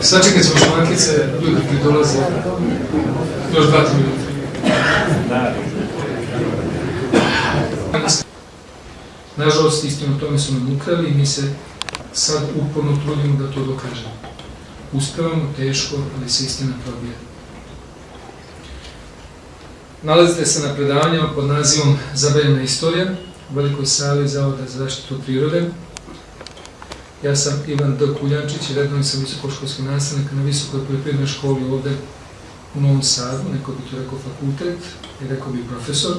Sačekat ćemo šmankice, ljudi koji dolaze. Još dva, tri minuta. Nažalost, istinu tome su nam ukrali i mi se sad uporno trudimo da to dokažemo. Uspevamo, teško, ali se istina probija. Nalazite se na predavanjama pod nazivom Zabavljena istorija u Velikoj sali Zavoda za zaštitu prirode. Ja sam Ivan D. Kuljančić redovni sam visokoškolski nastavnik na Visokoj poljoprivrednoj školi ovde u Novom Sadu, neko bi to rekao fakultet i rekao bi profesor.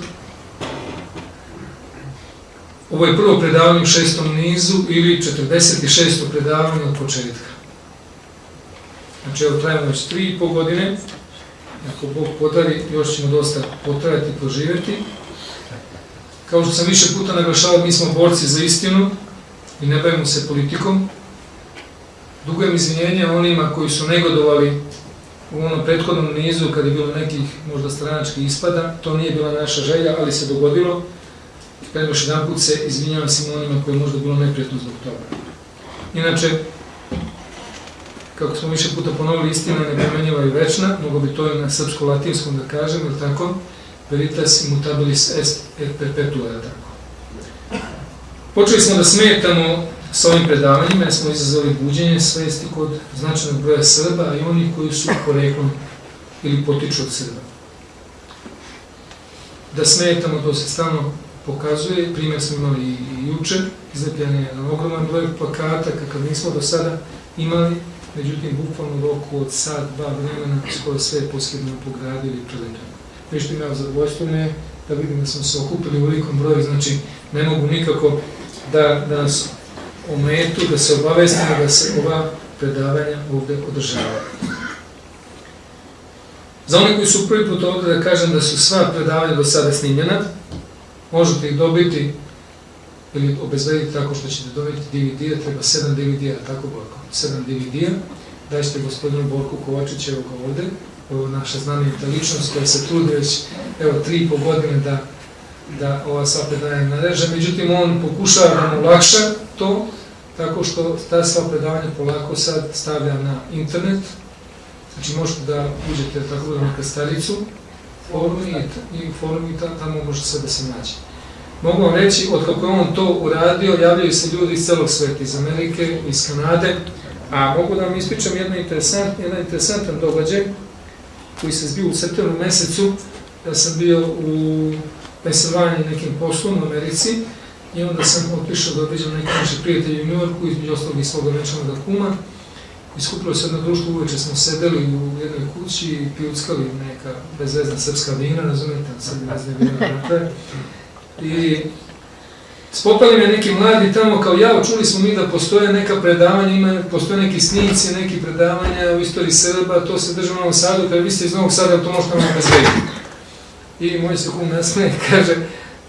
Ovo je prvo predavanje u šestom nizu ili 46. predavanje od početka. Znači, evo trajamo već tri i po godine, ako Bog podari, još ćemo dosta potrajati i poživjeti. Kao što sam više puta naglašavao, mi smo borci za istinu i ne bavimo se politikom. Dugujem izvinjenje onima koji su negodovali u onom prethodnom nizu kada je bilo nekih možda stranačkih ispada. To nije bila naša želja, ali se dogodilo. Kada još jedan put se izvinjavam svim onima koji je možda bilo neprijetno zbog toga. Inače, kako smo više puta ponovili, istina nepremenjiva i večna, mogo bi to i na srpsko-latinskom da kažem, ili tako? Veritas immutabilis est et perpetua, je tako? Počeli smo da smetamo sa ovim predavanjima, jer smo izazvali buđenje svesti kod značajnog broja Srba, i onih koji su poreklom ili potiču od Srba. Da smetamo, to se stalno pokazuje, primjer smo imali i juče, izlepljen je ogroman broj plakata, kakav nismo do sada imali, međutim, bukvalno u roku od sad, dva vremena, skoro sve je posljedno pogradili i prelepljeno. Nešto imao zadovoljstvo me da vidim da smo se okupili u velikom broju, znači ne mogu nikako da, da nas ometu, da se obavestimo da se ova predavanja ovde održavaju. Za one koji su prvi put ovde da kažem da su sva predavanja do sada snimljena, možete ih dobiti ili obezvediti tako što ćete dobiti DVD-a, treba 7 DVD-a, tako Borko, 7 DVD-a, daćete gospodinu Borku Kovačiću, evo ga ovde, ovo naša znamenita ličnost koja se trudi već, evo, tri i po godine da, da ova sva predavanja nareže, međutim on pokušava da mu lakša to, tako što ta sva predavanja polako sad stavlja na internet, znači možete da uđete tako da na krstaricu, forum i, i forum i tamo može sve da se nađe. Mogu vam reći, od kako je on to uradio, javljaju se ljudi iz celog sveta, iz Amerike, iz Kanade, a mogu da vam ispričam jedan, interesant, jedan interesantan događaj koji se zbio u septembru mesecu, ja sam bio u Pensilvaniji nekim poslom u Americi i onda sam otišao da obiđam neki naši prijatelji u Njujorku, između ostalog i svoga večanog kuma. Iskupilo se jedno društvo, uveče smo sedeli u jednoj kući i pijuckali neka bezvezna srpska vina, razumete, sad bezvezne vina, dakle. I spopali me neki mladi tamo kao ja, čuli smo mi da postoje neka predavanja, ima, postoje neki snimci, neki predavanja u istoriji Srba, to se drži u Novom Sadu, kada vi ste iz Novog Sada, to možete vam bezvediti. I moj se kum nasmeje, kaže,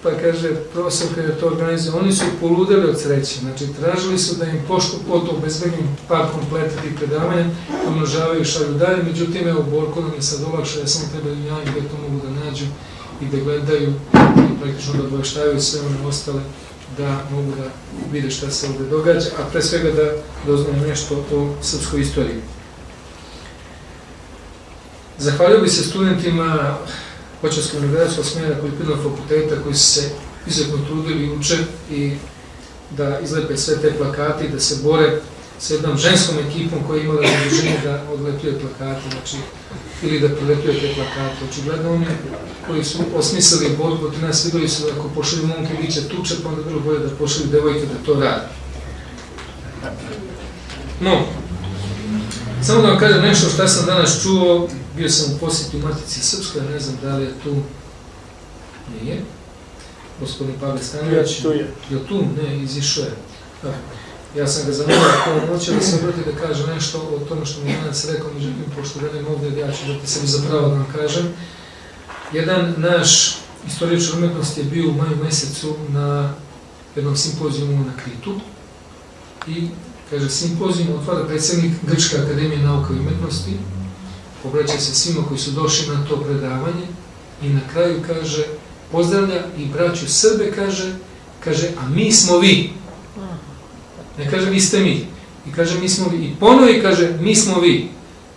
pa kaže, profesor kada je to organizuje, oni su poludeli od sreće, znači tražili su da im pošto poto obezbedim par kompleta tih predavanja, umnožavaju i šalju dalje, međutim, evo, Borko nam je sad olakšao, ja samo treba da ja gde to mogu da nađu i da gledaju i praktično da obaveštavaju sve one ostale da mogu da vide šta se ovde događa, a pre svega da doznaju nešto o srpskoj istoriji. Zahvalio bi se studentima Hoćarskog univerzitskog smjera poljoprivrednog fakulteta koji su se izuzetno trudili uče i da izlepe sve te plakate i da se bore sa jednom ženskom ekipom koja je imala zaduženje da odlepljuje plakate, znači, ili da prilepljuje te plakate. Očigledno oni koji su osmislili borbu protiv nas videli su da ako pošalju momke biće tuče, pa onda bilo bolje da pošalju devojke da to radi. No, samo da vam kažem nešto šta sam danas čuo, bio sam u posjeti u Matici Srpskoj, ne znam da li je tu, nije, gospodin Pavle Stanović. Tu je. Je tu? Ne, izišao je. Ja sam ga zamolio ako noće da se obrati da kaže nešto o tome što mi je danas rekao, međutim, pošto velim ovde, ja ću dati sebi za pravo da vam kažem. Jedan naš istoričar umetnosti je bio u maju mesecu na jednom simpozijumu na Kritu i kaže, simpozijum otvara predsednik Grčke akademije nauka i umetnosti, obraća se svima koji su došli na to predavanje i na kraju kaže, pozdravlja i braću Srbe, kaže, kaže, a mi smo vi. Ne kaže vi ste mi, I kaže, mi smo vi. I ponovi kaže, mi smo vi.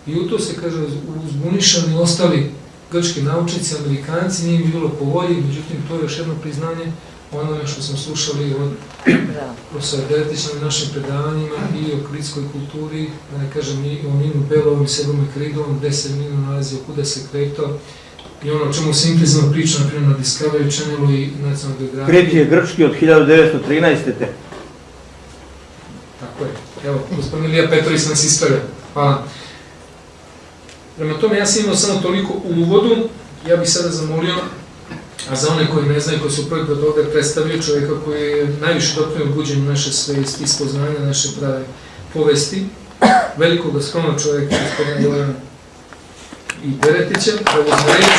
I u to se, kaže, uzbunišani ostali grčki naučnici, amerikanci, nije bilo po volji, međutim, to je još jedno priznanje onome što smo slušali od da. profesora Deretića na našim predavanjima i o kritskoj kulturi, da ne kažem i o Ninu Belovom i Sebom i Kridom, gde se Ninu nalazio, kuda se kreto, i ono o čemu se intenzivno priča, na primjer, na Discovery Channelu i nacionalnoj geografiji. Krit je grčki od 1913. te. Tako je. Evo, gospodin Ilija Petrović nas ispravlja. Hvala. Prema tome, ja sam imao samo toliko u uvodu, ja bih sada zamolio, a za one koji ne znaju, koji su prvi put ovde predstavio čovjeka koji je najviše doprinio buđenju naše svesti, spoznanja naše prave povesti, velikog skromnog čovjeka, gospodina Jelena i Beretića, da uzme reći,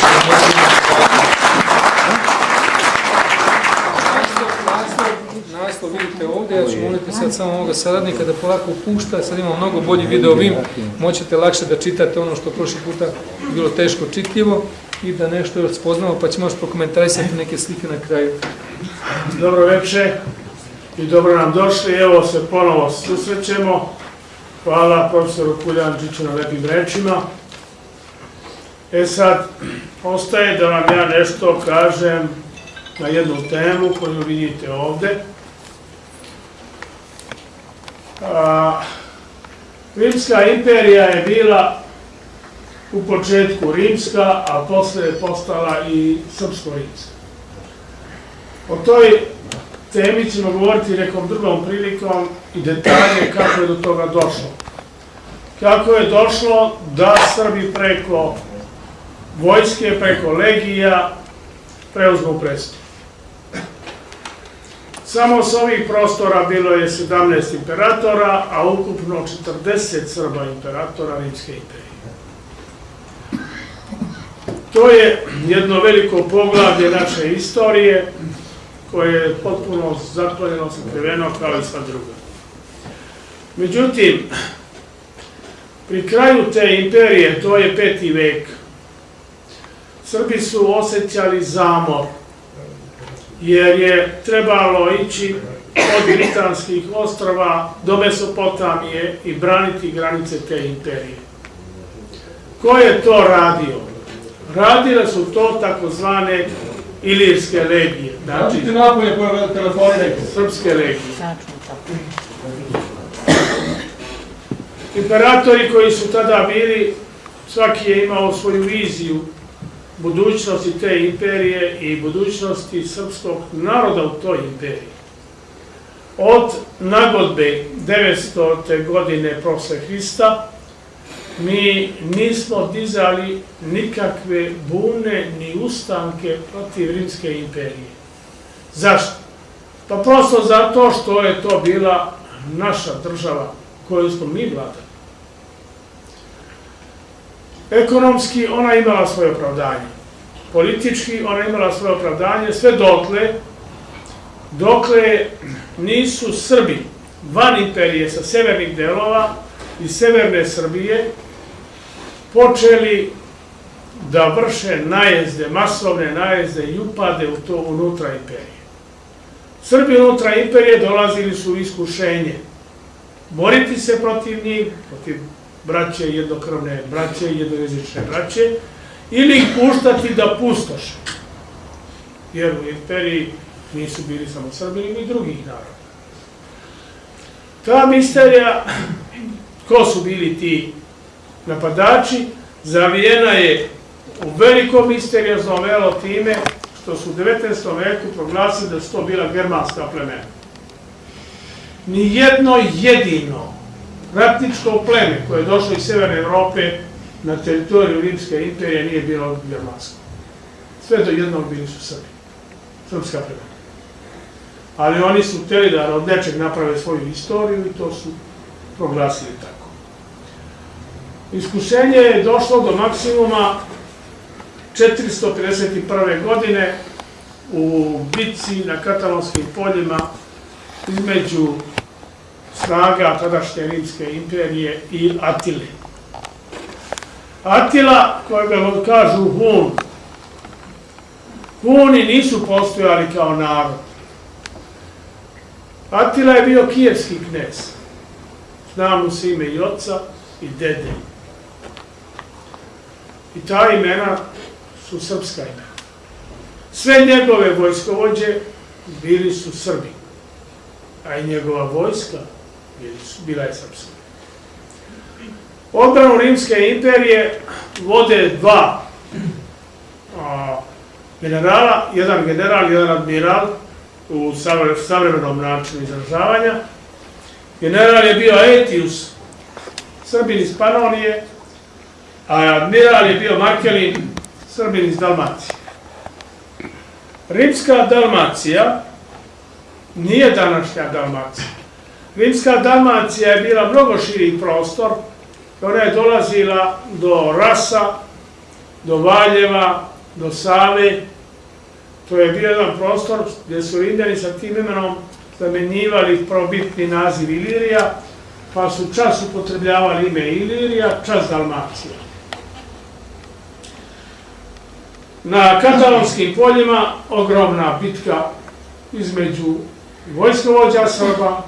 da naslov vidite ovdje, ja ću moliti sad samo ovoga saradnika da polako pušta, sad imamo mnogo bolji video vim, moćete lakše da čitate ono što prošli puta bilo teško čitljivo i da nešto još spoznamo, pa ćemo još prokomentarisati neke slike na kraju. Dobro večer i dobro nam došli, evo se ponovo susrećemo. Hvala profesoru Kuljančiću na lepim rečima. E sad, ostaje da vam ja nešto kažem na jednu temu koju vidite ovde. A, Rimska imperija je bila u početku rimska, a posle je postala i srpsko-rimska. O toj temi ćemo govoriti nekom drugom prilikom i detalje kako je do toga došlo. Kako je došlo da Srbi preko vojske, preko legija preuzmu presto. Samo s ovih prostora bilo je 17 imperatora, a ukupno 40 Srba imperatora Rimske imperije. To je jedno veliko poglavlje naše istorije, koje je potpuno zaklonjeno, sakriveno kao i sva druga. Međutim, pri kraju te imperije, to je peti vek, Srbi su osjećali zamor jer je trebalo ići od Britanskih ostrova do Mesopotamije i braniti granice te imperije. Ko je to radio? Radile su to takozvane ilirske legije. Znači, napolje koje telefone Srpske legije. Imperatori koji su tada bili, svaki je imao svoju viziju budućnosti te imperije i budućnosti srpskog naroda u toj imperiji. Od nagodbe 900. godine prosle Hrista mi nismo dizali nikakve bune ni ustanke protiv Rimske imperije. Zašto? Pa prosto zato što je to bila naša država koju smo mi vladali. Ekonomski ona imala svoje opravdanje. Politički ona imala svoje opravdanje sve dokle dokle nisu Srbi van imperije sa severnih delova i severne Srbije počeli da vrše najezde, masovne najezde i upade u to unutra imperije. Srbi unutra imperije dolazili su u iskušenje boriti se protiv njih, protiv braće jednokrvne braće, jednojezične braće, ili ih puštati da pustoše. Jer u imperiji nisu bili samo Srbi, ni drugih naroda. Ta misterija, ko su bili ti napadači, zavijena je u veliko misteriozno velo time što su u 19. veku proglasili da su to bila germanska plemena. Nijedno jedino ratničko pleme koje je došlo iz Severne Evrope na teritoriju Rimske imperije nije bilo germansko. Sve do jednog bili su Srbi. Srpska plemena. Ali oni su hteli da od nečeg naprave svoju istoriju i to su proglasili tako. Iskušenje je došlo do maksimuma 451. godine u bitci na katalonskim poljima između snaga tadašnje Rimske imperije i Atile. Atila, kojega kažu Hun, Huni nisu postojali kao narod. Atila je bio kijevski knez. zna mu se ime i oca i dede. I ta imena su srpska imena. Sve njegove vojskovođe bili su Srbi, a i njegova vojska bila je srpska. Odbranu Rimske imperije vode dva a, generala, jedan general, jedan admiral u savre- savremenom načinu izražavanja. General je bio Aetius, Srbin iz Panonije, a admiral je bio Markelin, Srbin iz Dalmacije. Rimska Dalmacija nije današnja Dalmacija. Rimska Dalmacija je bila mnogo širi prostor, ona je dolazila do Rasa, do Valjeva, do Save. To je bio jedan prostor gdje su Rimljani sa tim imenom zamenjivali probitni naziv Ilirija, pa su čas upotrebljavali ime Ilirija, čas Dalmacija. Na katalonskim poljima ogromna bitka između vojskovođa Srba,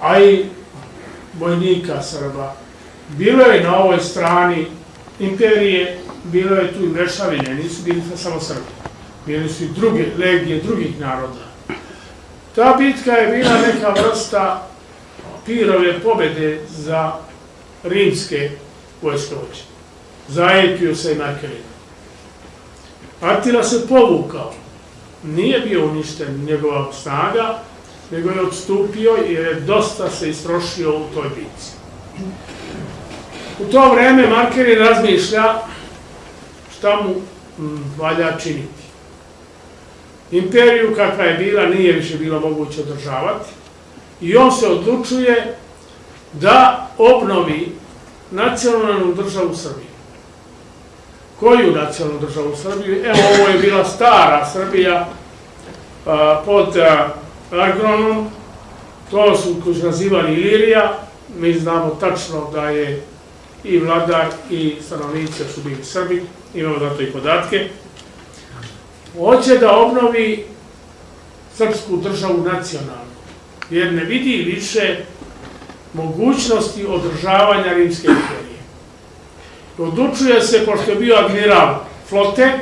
a i vojnika Srba. Bilo je na ovoj strani imperije, bilo je tu i mrešavine, nisu bili samo Srbi. Bili su i druge legije drugih naroda. Ta bitka je bila neka vrsta pirove pobede za rimske vojskovođe, za Aepiusa i Markelina. Atila se povukao, nije bio uništen njegova snaga, nego je odstupio jer je dosta se istrošio u toj bitci. U to vreme Markerin razmišlja šta mu mm, valja činiti. Imperiju kakva je bila nije više bilo moguće održavati i on se odlučuje da obnovi nacionalnu državu Srbiju. Koju nacionalnu državu Srbiju? Evo, ovo je bila stara Srbija a, pod a, Agronom, to su koji nazivali Ilirija, mi znamo tačno da je i vladar i stanovnici su bili Srbi, imamo zato i podatke. Hoće da obnovi srpsku državu nacionalnu, jer ne vidi više mogućnosti održavanja Rimske imperije. Odlučuje se, pošto je bio admiral flote,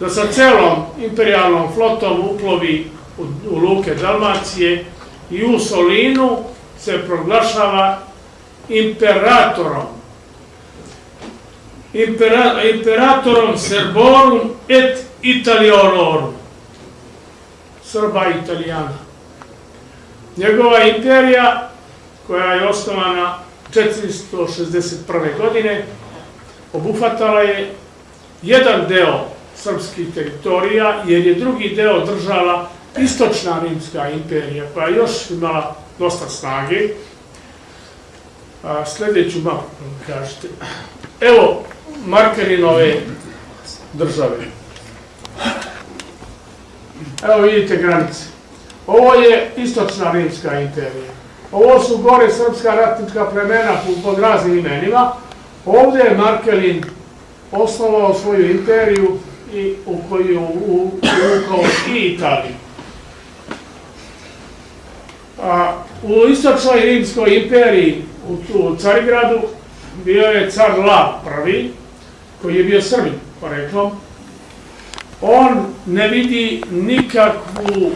da sa celom imperialnom flotom uplovi u, u luke Dalmacije i u Solinu se proglašava imperatorom. Impera, imperatorom Serborum et Italionorum. Srba i Italijana. Njegova imperija, koja je osnovana 461. godine, obuhvatala je jedan deo srpskih teritorija, jer je drugi deo držala istočna rimska imperija, koja je još imala dosta snage. A, sljedeću mapu, da kažete. Evo Markerinove države. Evo vidite granice. Ovo je istočna rimska imperija. Ovo su gore srpska ratnička plemena pod raznim imenima. Ovdje je Markelin osnovao svoju imperiju i u koju je uvukao i Italiju. A, u istočnoj rimskoj imperiji, u, u Carigradu, bio je car Lav prvi, koji je bio Srbin, poreklom. On ne vidi nikakvu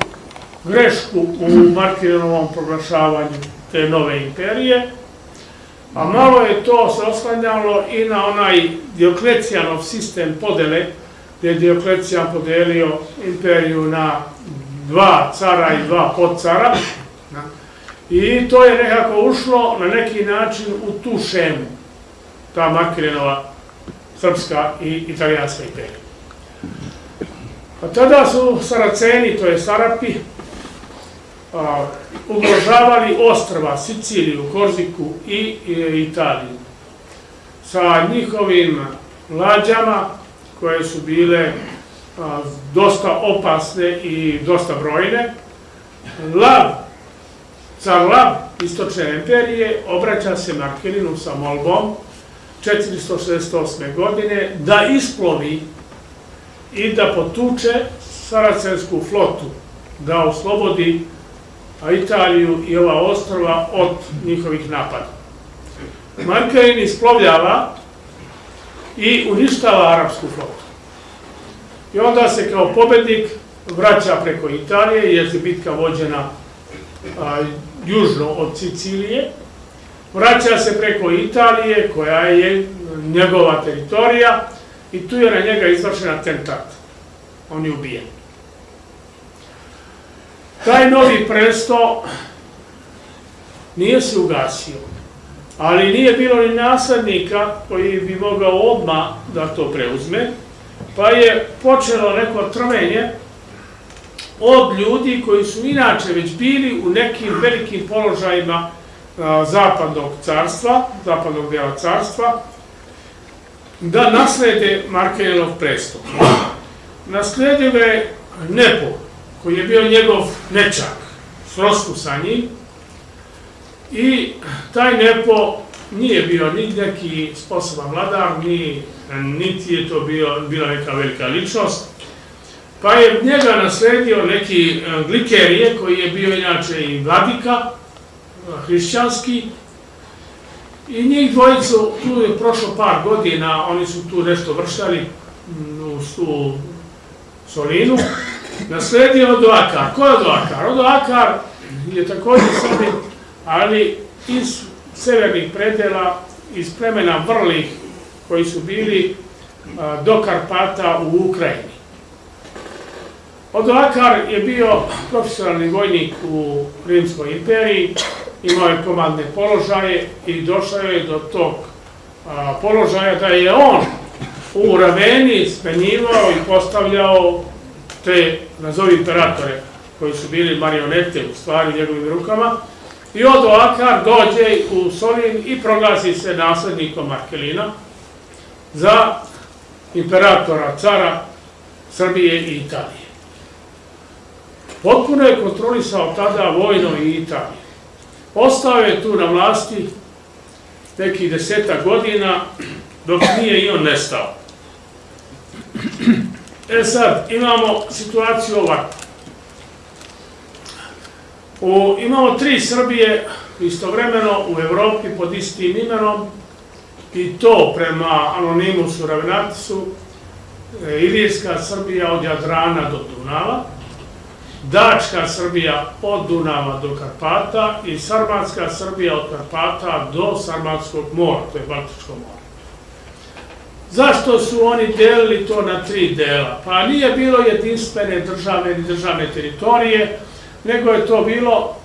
grešku u Markinovom proglašavanju te nove imperije, a malo je to se oslanjalo i na onaj Dioklecijanov sistem podele, gdje je Dioklecijan podelio imperiju na dva cara i dva podcara. I to je nekako ušlo na neki način u tu šemu, ta Markirinova srpska i italijanska imperija. A tada su Saraceni, to je Sarapi, ugrožavali ostrva, Siciliju, Korziku i, Italiju. Sa njihovim lađama, koje su bile dosta opasne i dosta brojne, Lav, car Lav istočne imperije, obraća se Markelinu sa molbom 468. godine da isplovi i da potuče saracensku flotu, da oslobodi a Italiju i ova ostrova od njihovih napada. Markelin isplovljava i uništava arapsku flotu. I onda se kao pobednik vraća preko Italije, jer je bitka vođena a, južno od Sicilije. Vraća se preko Italije, koja je njegova teritorija, i tu je na njega izvršen atentat. On je ubijen. Taj novi presto nije se ugasio, ali nije bilo ni naslednika koji bi mogao odmah da to preuzme, pa je počelo neko trvenje od ljudi koji su inače već bili u nekim velikim položajima zapadnog carstva, zapadnog dela carstva, da naslede Markelov prestup. Nasledio je Nepo, koji je bio njegov nečak, srosku sa njim, i taj Nepo nije bio ni neki sposoban vladar, ni, niti je to bio, bila neka velika ličnost, pa je njega nasledio neki glikerije, koji je bio inače i vladika, hrišćanski, I njih dvojicu, tu je prošlo par godina, oni su tu nešto vršali u tu Solinu, nasledio Odoakar. Ko je Odoakar? Odoakar je također Srbin, ali iz severnih predela, iz plemena Vrlih, koji su bili do Karpata u Ukrajini. Odoakar je bio profesionalni vojnik u Rimskoj imperiji, imao je komandne položaje i došao je do tog položaja da je on u Raveni smenjivao i postavljao te, nazovi imperatore, koji su bili marionete u stvari u njegovim rukama, i od Oakar dođe u Solin i proglasi se naslednikom Markelina za imperatora, cara Srbije i Italije. Potpuno je kontrolisao tada vojno i Italije. Ostao je tu na vlasti nekih deseta godina, dok nije i on nestao. E sad, imamo situaciju ovako. U, imamo tri Srbije istovremeno u Evropi pod istim imenom i to prema Anonimusu Ravenatisu, e, Ilijska Srbija od Jadrana do Dunava, Dačka Srbija od Dunava do Karpata i Sarmatska Srbija od Karpata do Sarmatskog mora, to je Baltičko more. Zašto su oni delili to na tri dela? Pa nije bilo jedinstvene državne i državne teritorije, nego je to bilo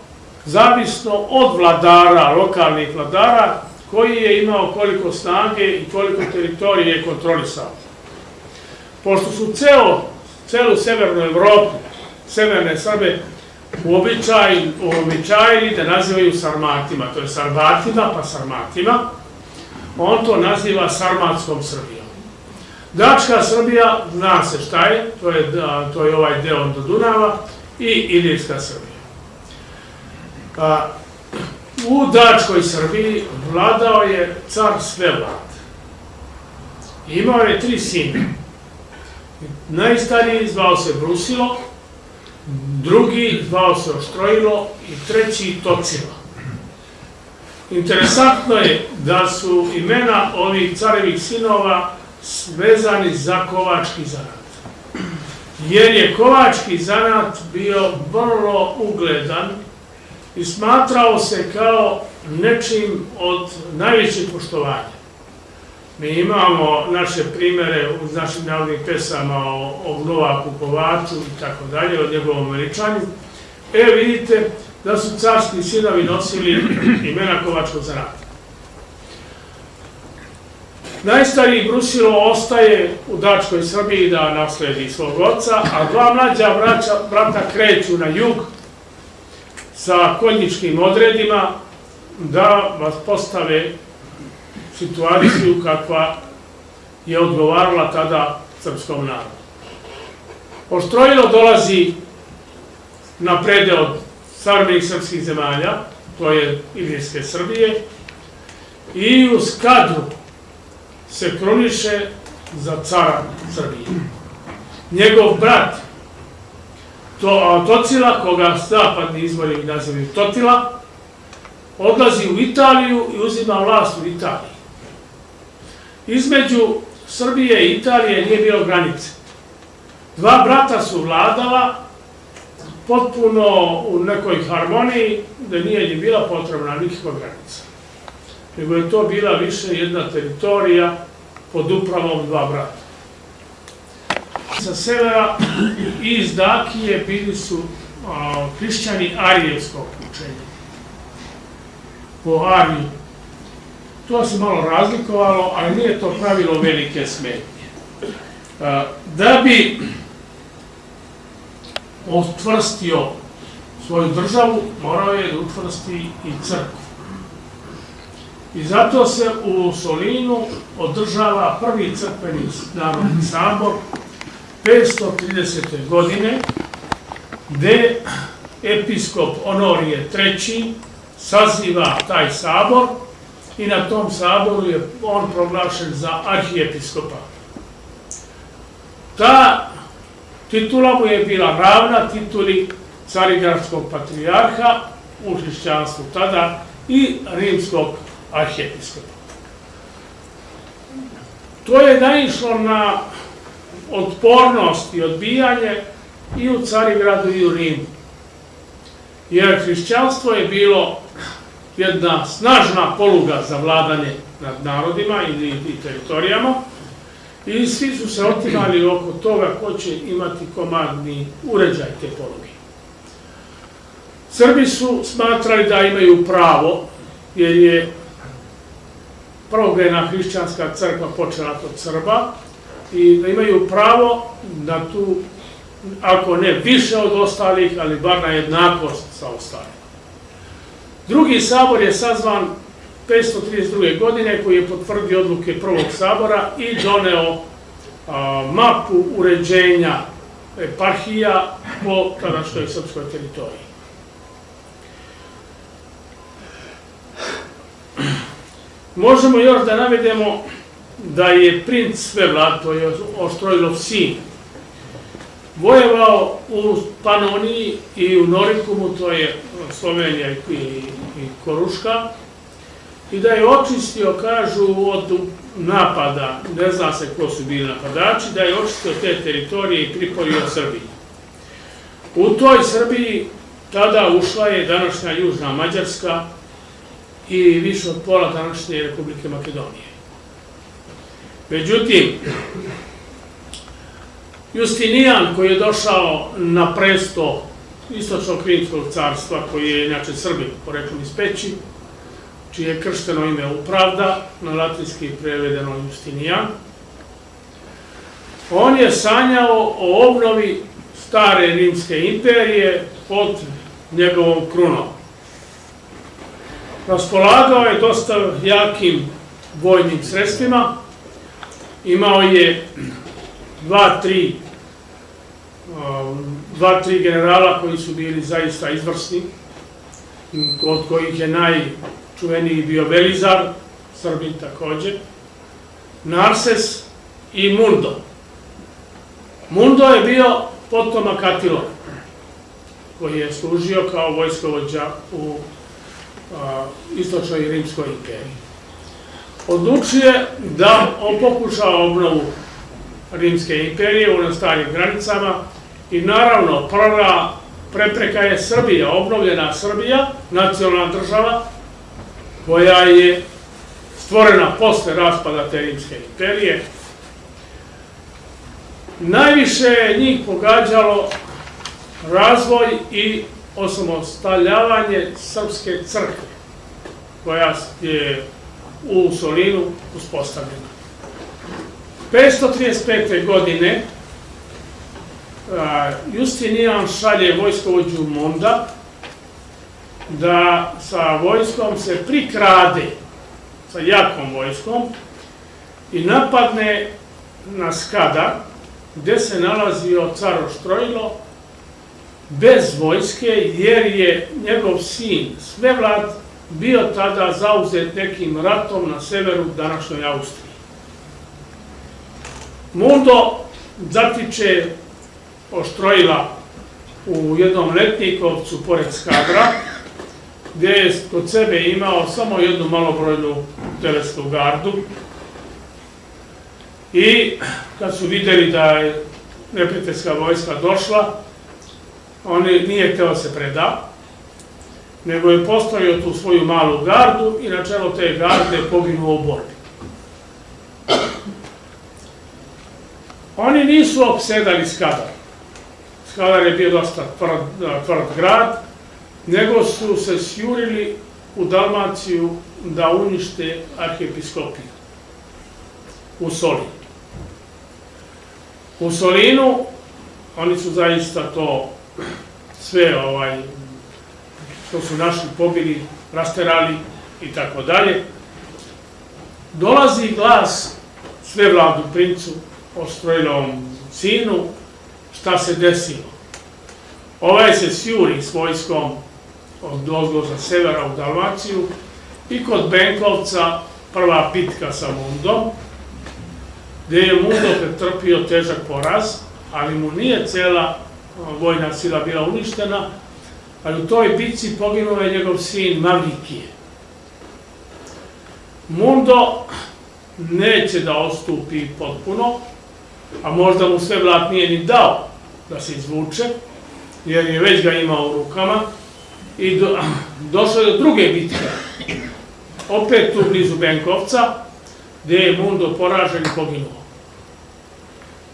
zavisno od vladara, lokalnih vladara, koji je imao koliko snage i koliko teritorije je kontrolisao. Pošto su ceo, celu severnu Evropu severne Srbe uobičajili da nazivaju Sarmatima, to je Sarbatima pa Sarmatima, on to naziva Sarmatskom Srbijom. Dačka Srbija, zna se šta je, to je, to je ovaj deo do Dunava, i Ilijska Srbija. U Dačkoj Srbiji vladao je car Svevlad. Imao je tri sina. Najstariji zvao se Brusilo, drugi zvao se Oštrojilo i treći Tocilo. Interesantno je da su imena ovih carevih sinova svezani za kovački zanat. Jer je kovački zanat bio vrlo ugledan i smatrao se kao nečim od najvećeg poštovanja. Mi imamo naše primere u našim narodnih pesama o, o Novaku Kovaču i tako dalje, o njegovom veličanju. E, vidite da su carski sinovi nosili imena Kovačkog zanata. Najstariji Brusilo ostaje u Dačkoj Srbiji da nasledi svog oca, a dva mlađa braća, brata kreću na jug sa konjičkim odredima da vas postave situaciju kakva je odgovarala tada srpskom narodu. Oštrojilo dolazi na prede od savremenih srpskih zemalja, to je Ilijske Srbije, i u skadru se kroniše za cara Srbije. Njegov brat, to, Tocila, koga zapadni izvori nazivaju Totila, odlazi u Italiju i uzima vlast u Italiji. Između Srbije i Italije nije bilo granice. Dva brata su vladala potpuno u nekoj harmoniji, da nije ni bila potrebna nikakva granica. Nego je to bila više jedna teritorija pod upravom dva brata. Sa severa i iz Dakije bili su a, hrišćani arijevskog učenja. Po Ariju. To se malo razlikovalo, ali nije to pravilo velike smetnje. A, Da bi utvrstio svoju državu, morao je da utvrsti i crkvu. I zato se u Solinu održava prvi crkveni narodni sabor 530. godine, gde episkop Honorije III. saziva taj sabor i na tom saboru je on proglašen za arhijepiskopa. Ta titula mu je bila ravna tituli carigradskog patrijarha u hrišćanstvu tada i rimskog arhijepiskopa. To je naišlo na otpornost i odbijanje i u Carigradu i u Rimu. Jer hrišćanstvo je bilo jedna snažna poluga za vladanje nad narodima i, i teritorijama i svi su se otimali oko toga ko će imati komadni uređaj te poluge. Srbi su smatrali da imaju pravo, jer je prvogrena hrišćanska crkva počela kod Srba, i da imaju pravo na tu, ako ne više od ostalih, ali bar na jednakost sa ostalima. Drugi sabor je sazvan 532. godine koji je potvrdio odluke prvog sabora i doneo mapu uređenja eparhija po tadašnjoj srpskoj teritoriji. Možemo još da navedemo da je princ Svevlad, to je Oštrojlov sin, vojevao u Panoniji i u Norikumu, to je Slovenija i Koruška, i da je očistio, kažu, od napada, ne zna se ko su bili napadači, da je očistio te teritorije i priporio Srbiji. U toj Srbiji tada ušla je današnja Južna Mađarska i više od pola današnje Republike Makedonije. Međutim, Justinijan koji je došao na presto istočnog Krimskog carstva, koji je inače Srbin, poreklom iz Peći, čije je kršteno ime Upravda, na latinski prevedeno Justinijan, on je sanjao o obnovi stare rimske imperije pod njegovom krunom. Raspolagao je dosta jakim vojnim sredstvima, imao je dva, tri um, dva, tri generala koji su bili zaista izvrsni, od kojih je najčuveniji bio Velizar, Srbin takođe, Narses i Mundo. Mundo je bio potomak Atila, koji je služio kao vojskovođa u istočnoj rimskoj imperiji odlučuje da on pokuša obnovu Rimske imperije u starim granicama i naravno prva prepreka je Srbija, obnovljena Srbija, nacionalna država, koja je stvorena posle raspada te Rimske imperije. Najviše je njih pogađalo razvoj i osamostaljavanje Srpske crkve, koja je u Solinu uspostavljena. 535. godine Justinijan šalje vojskovođu Monda da sa vojskom se prikrade, sa jakom vojskom, i napadne na Skada, gde se nalazio caro Štrojlo, bez vojske, jer je njegov sin Svevlad bio tada zauzet nekim ratom na severu današnjoj Austriji. Mundo zatiče Oštrojila u jednom letnikovcu pored Skadra, gdje je kod sebe imao samo jednu malobrojnu telesnu gardu. I kad su vidjeli da je neprijateljska vojska došla, on je- nije htio se preda, nego je postavio tu svoju malu gardu i na čelo te garde poginuo u borbi. Oni nisu opsedali Skadar. Skadar je bio dosta tvrd, tvrd grad, nego su se sjurili u Dalmaciju da unište arhijepiskopiju u Solinu. U Solinu oni su zaista to sve ovaj što su našli pobili, rasterali i tako dalje. Dolazi glas sve vladu princu, Ostrojilovom sinu, šta se desilo. Ovaj se sjuri s vojskom od ozgo sa severa u Dalmaciju i kod Benkovca prva bitka sa Mundom, gdje je Mundo pretrpio težak poraz, ali mu nije cela vojna sila bila uništena, ali u toj bitci poginuo je njegov sin Mavlikije. Mundo neće da ostupi potpuno, a možda mu sve vlat nije ni dao da se izvuče, jer je već ga imao u rukama, i do, došlo je do druge bitke, opet tu blizu Benkovca, gdje je Mundo poražen i poginuo.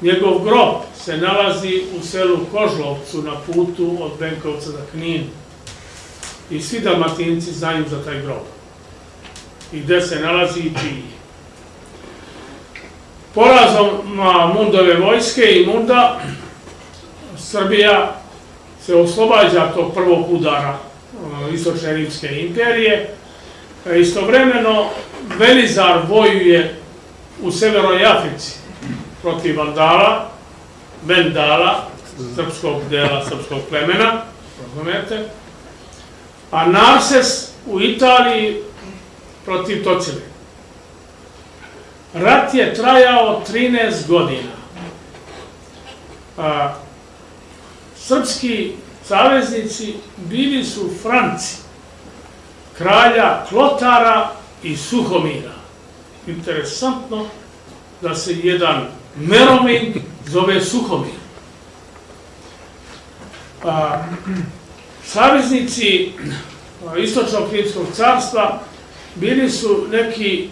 Njegov grob se nalazi u selu Kožlovcu na putu od Benkovca za Knin. I svi dalmatinci znaju za taj grob. I gde se nalazi i čiji. Porazom Mundove vojske i Munda, Srbija se oslobađa tog prvog udara Istočne Rimske imperije. E, Istovremeno, Velizar vojuje u Severnoj Africi protiv Vandala, Vendala, srpskog dela, srpskog plemena, razumete, a Narses u Italiji protiv Tocile. Rat je trajao 13 godina. A, srpski saveznici bili su Franci, kralja Klotara i Suhomira. Interesantno da se jedan Meromin zove Suhomir. A, saveznici Istočnog Rimskog carstva bili su neki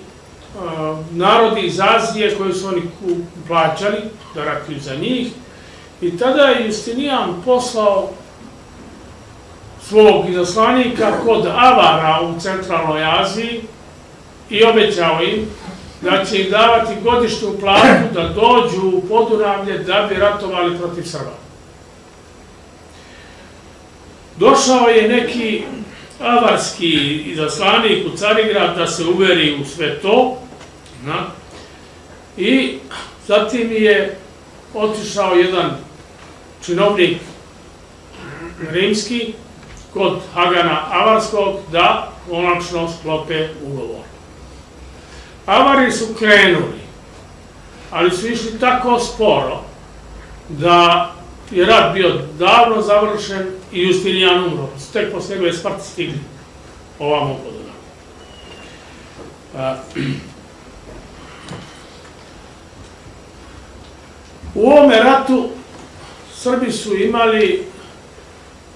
narodi iz Azije koji su oni plaćali da ratuju za njih i tada je Justinijan poslao svog izaslanika kod Avara u centralnoj Aziji i obećao im da će im davati godišnju platu da dođu u Podunavlje da bi ratovali protiv Srba. Došao je neki avarski izaslanik u Carigrad da se uveri u sve to na, i zatim je otišao jedan činovnik rimski kod Hagana Avarskog da konačno sklope ugovor. Avari su krenuli, ali su išli tako sporo da je rat bio davno završen i Justinijan umro. Tek posle njegove smrti stigli ovamo. A, U ovome ratu Srbi su imali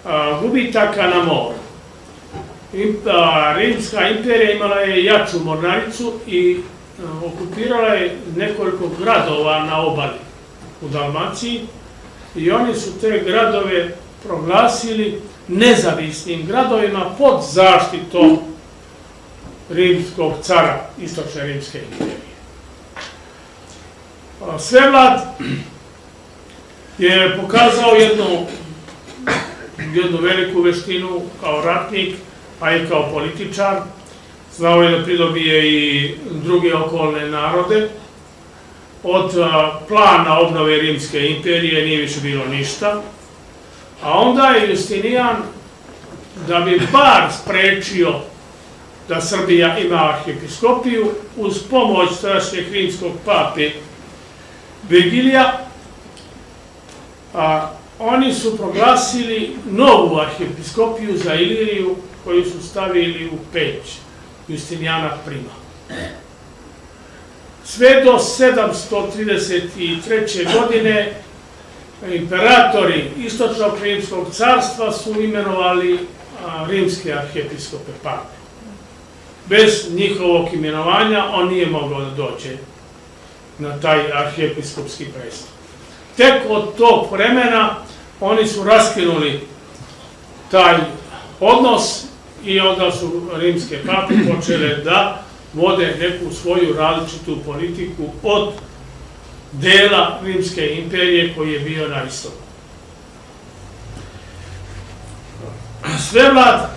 a, gubitaka na moru. A, Rimska imperija imala je jaču mornaricu i okupirala je nekoliko gradova na obali u Dalmaciji i oni su te gradove proglasili nezavisnim gradovima pod zaštitom rimskog cara Istočne rimske imperije. Svevlad je pokazao jednu, jednu veliku veštinu kao ratnik, a i kao političar. Znao je da pridobije i druge okolne narode. Od plana obnove Rimske imperije nije više bilo ništa. A onda je Justinijan, da bi bar sprečio da Srbija ima arhijepiskopiju, uz pomoć tadašnjeg rimskog pape Virgilija, a, oni su proglasili novu arhijepiskopiju za Iliriju koju su stavili u Peć, Justinijana Prima. Sve do 733. godine imperatori Istočnog rimskog carstva su imenovali rimske arhijepiskope pape. Bez njihovog imenovanja on nije mogao da dođe na taj arhijepiskopski presto. Tek od tog vremena oni su raskinuli taj odnos i onda su rimske pape počele da vode neku svoju različitu politiku od dela Rimske imperije koji je bio na istoku. Svevlad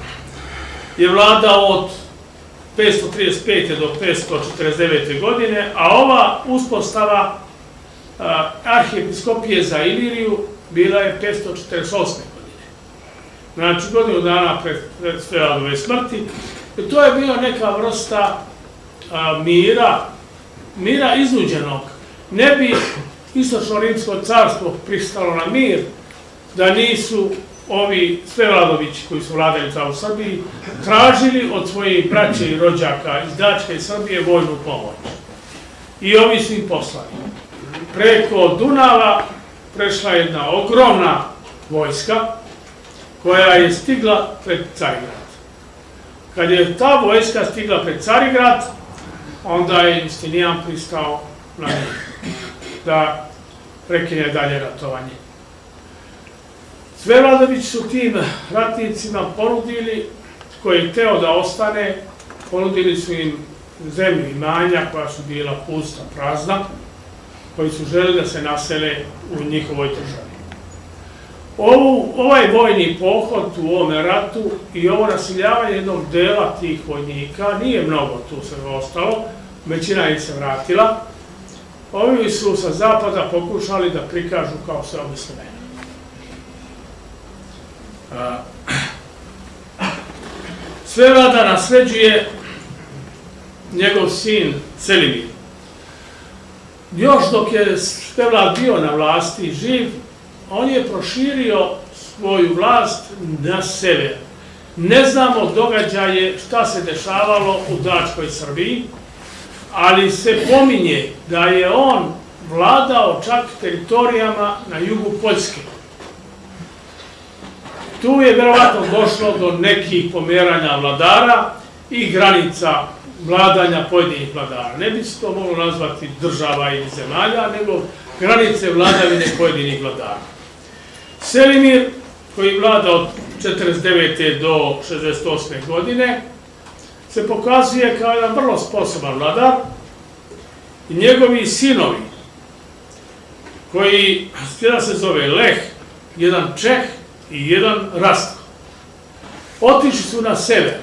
je vladao od 535. do 549. godine, a ova uspostava arhijepiskopije za Iliriju bila je 548. godine. Znači, godinu dana pred, pred smrti. I to je bio neka vrsta mira, mira iznuđenog. Ne bi Istočno-Rimsko carstvo pristalo na mir da nisu ovi Svevladovići koji su vladali u Srbiji tražili od svojih braće i rođaka iz Dačke Srbije vojnu pomoć. I ovi su im poslali. Preko Dunava prešla jedna ogromna vojska koja je stigla pred Carigrad. Kad je ta vojska stigla pred Carigrad, onda je Justinijan pristao na njih da prekine dalje ratovanje. Svevladović su tim ratnicima ponudili, koji je teo da ostane, ponudili su im zemlju i manja koja su bila pusta, prazna, koji su želi da se nasele u njihovoj državi. Ovu, ovaj vojni pohod u ovome ratu i ovo nasiljavanje jednog dela tih vojnika, nije mnogo tu se ostalo, većina ih se vratila, ovi su sa zapada pokušali da prikažu kao sve obislene. Sve vlada nasleđuje njegov sin Selimir. Još dok je Svevlad bio na vlasti živ, on je proširio svoju vlast na sever. Ne znamo događaje šta se dešavalo u Dačkoj Srbiji, ali se pominje da je on vladao čak teritorijama na jugu Poljske. Tu je verovatno došlo do nekih pomeranja vladara i granica vladanja pojedinih vladara. Ne bi se to moglo nazvati država ili zemalja, nego granice vladavine pojedinih vladara. Selimir, koji vlada od 49. do 68. godine, se pokazuje kao jedan vrlo sposoban vladar i njegovi sinovi, koji jedan se zove Leh, jedan Čeh i jedan Rastko, otišli su na sever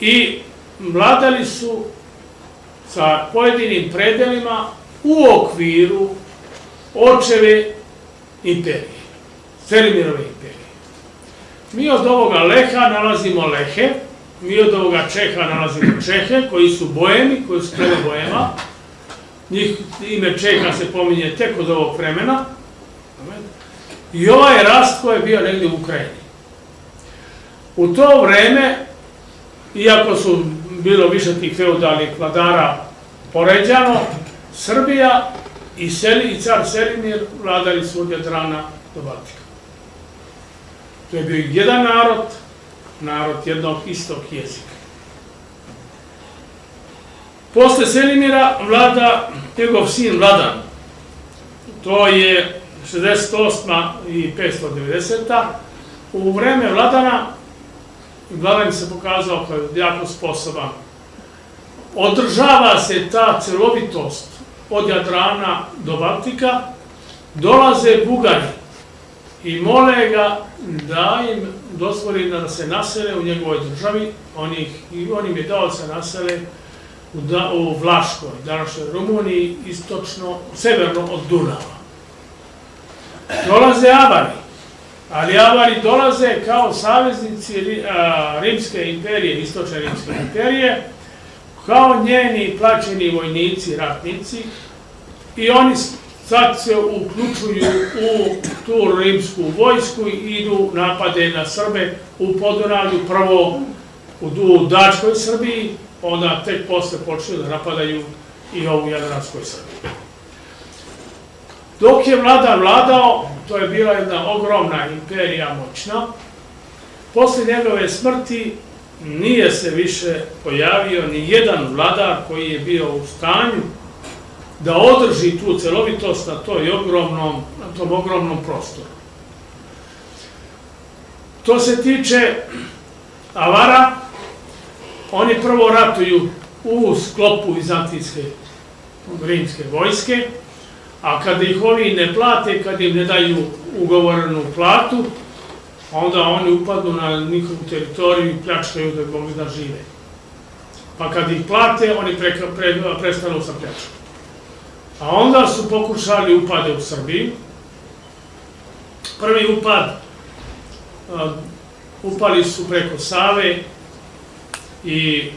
i vladali su sa pojedinim predelima u okviru očeve imperije, Selimirove imperije. Mi od ovoga Leha nalazimo Lehe, mi od ovoga Čeha nalazimo Čehe, koji su bojemi, koji su prema bojema. Njih ime Čeha se pominje tek od ovog vremena. I ovaj rast koji je bio negdje u Ukrajini. U to vreme, iako su bilo više tih feudalnih vladara poređano, Srbija i, Seli, i car Selimir vladali su od Jadrana do Baltika. To je bio jedan narod, narod jednog istog jezika. Posle Selimira vlada njegov sin Vladan. To je 68. i 590. U vreme Vladana Vladan se pokazao kao jako sposoban. Održava se ta celovitost od Jadrana do Baltika, dolaze Bugari i mole ga da im dozvoli da se nasele u njegovoj državi, on, ih, on im je dao da se nasele u, da, u Vlaškoj, današnjoj Rumuniji, istočno, severno od Dunava. Dolaze Avari, ali Avari dolaze kao saveznici Rimske imperije, istočne Rimske imperije, kao njeni plaćeni vojnici, ratnici, i oni sad se uključuju u tu rimsku vojsku i idu napade na Srbe u Podunavlju, prvo u, Dačkoj Srbiji, onda tek posle počeli da napadaju i ovu Jadranskoj Srbiji. Dok je vlada vladao, to je bila jedna ogromna imperija moćna, posle njegove smrti nije se više pojavio ni jedan vladar koji je bio u stanju da održi tu celovitost na, toj ogromnom, na tom ogromnom prostoru. To se tiče Avara, oni prvo ratuju u sklopu vizantijske rimske vojske, a kada ih ovi ne plate, kad im ne daju ugovorenu platu, onda oni upadnu na njihovu teritoriju i pljačkaju da mogli da žive. Pa kad ih plate, oni pre, pre, prestanu sa pljačkom. A onda su pokušali upade u Srbiji. Prvi upad, upali su preko Save i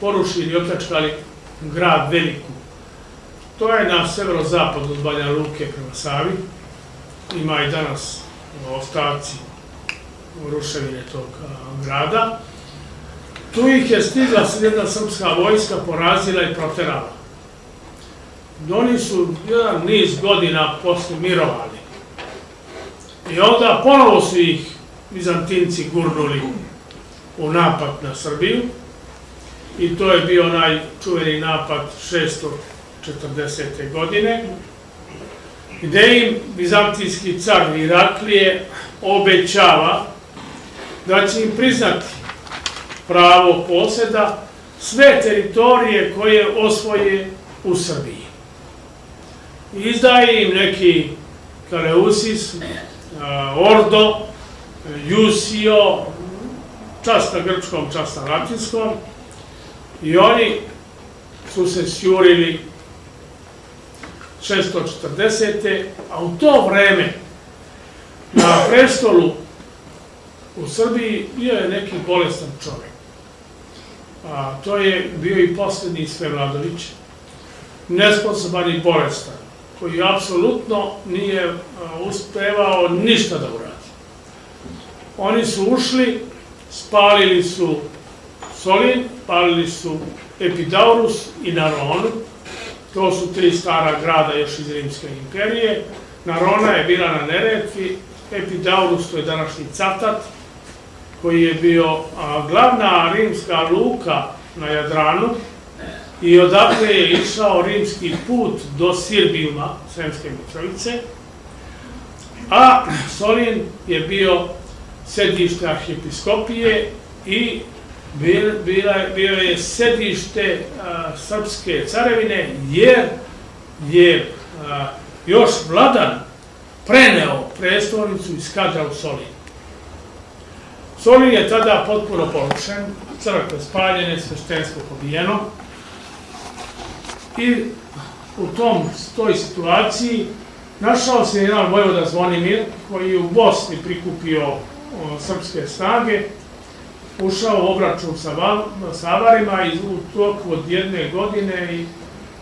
porušili i opljačkali grad Veliku. To je na severozapadu od Banja Luke prema Savi. Ima i danas ostaci ruševine tog grada. Tu ih je stigla jedna srpska vojska, porazila i proterala. Oni su jedan niz godina posle mirovali. I onda ponovo su ih Bizantinci gurnuli u napad na Srbiju. I to je bio onaj čuveni napad 640. godine, gde im bizantijski car Iraklije obećava da će im priznati pravo poseda sve teritorije koje osvoje u Srbiji. Izdaje im neki Kaleusis, Ordo, Jusio, čast na grčkom, čast na latinskom, i oni su se sjurili 640. a u to vreme na prestolu u Srbiji bio je neki bolestan čovjek. A, to je bio i posljednji Svevladović, nesposoban i bolestan, koji apsolutno nije uspevao ništa da uradi. Oni su ušli, spalili su Solin, palili su Epidaurus i Naronu, to su tri stara grada još iz Rimske imperije. Narona je bila na Neretvi, Epidaurus to je današnji Catat, koji je bio glavna rimska luka na Jadranu i odakle je išao rimski put do Sirbijuma, Sremske Mitrovice, a Solin je bio sedište arhijepiskopije i bio je sedište srpske carevine, jer je još vladan preneo prestolnicu iz kadra u Solin. Solin je tada potpuno porušen, crkve spaljene, sveštenstvo pobijeno i u tom, toj situaciji našao se jedan vojvoda Zvonimir koji je u Bosni prikupio srpske snage, ušao obračun sa, sa Avarima i u toku od jedne godine i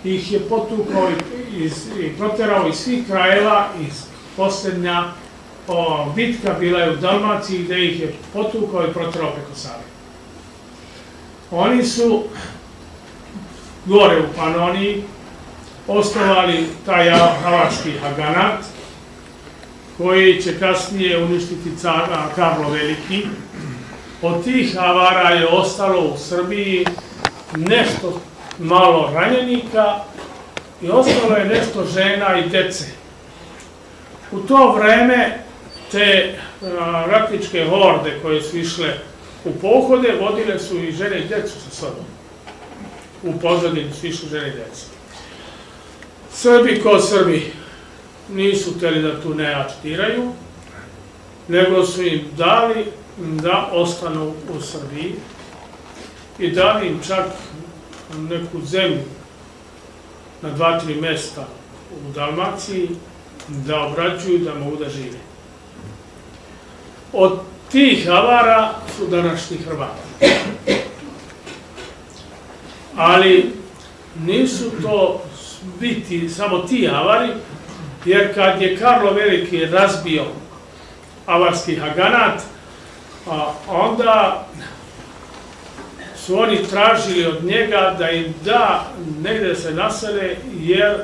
ih je potukao i, i proterao iz svih krajeva iz posljednja o, bitka bila je u Dalmaciji gde ih je potukao i proterao preko Save. Oni su gore u Panoniji osnovali taj havački Haganat, koji će kasnije uništiti cara Karlo Veliki. Od tih avara je ostalo u Srbiji nešto malo ranjenika i ostalo je nešto žena i dece. U to vreme te ratničke horde koje su išle u pohode, vodile su i žene i decu sa sobom. U pozadini su išli žene i deca. Srbi ko Srbi nisu hteli da tu ne aktiraju, nego su im dali da ostanu u Srbiji i dali im čak neku zemlju na dva, tri mesta u Dalmaciji da obrađuju, da mogu da žive. Od tih avara su današnji Hrvati. Ali nisu to biti samo ti avari, Jer kad je Karlo Veliki razbio avarski Haganat, a onda su oni tražili od njega da im da negde se nasele, jer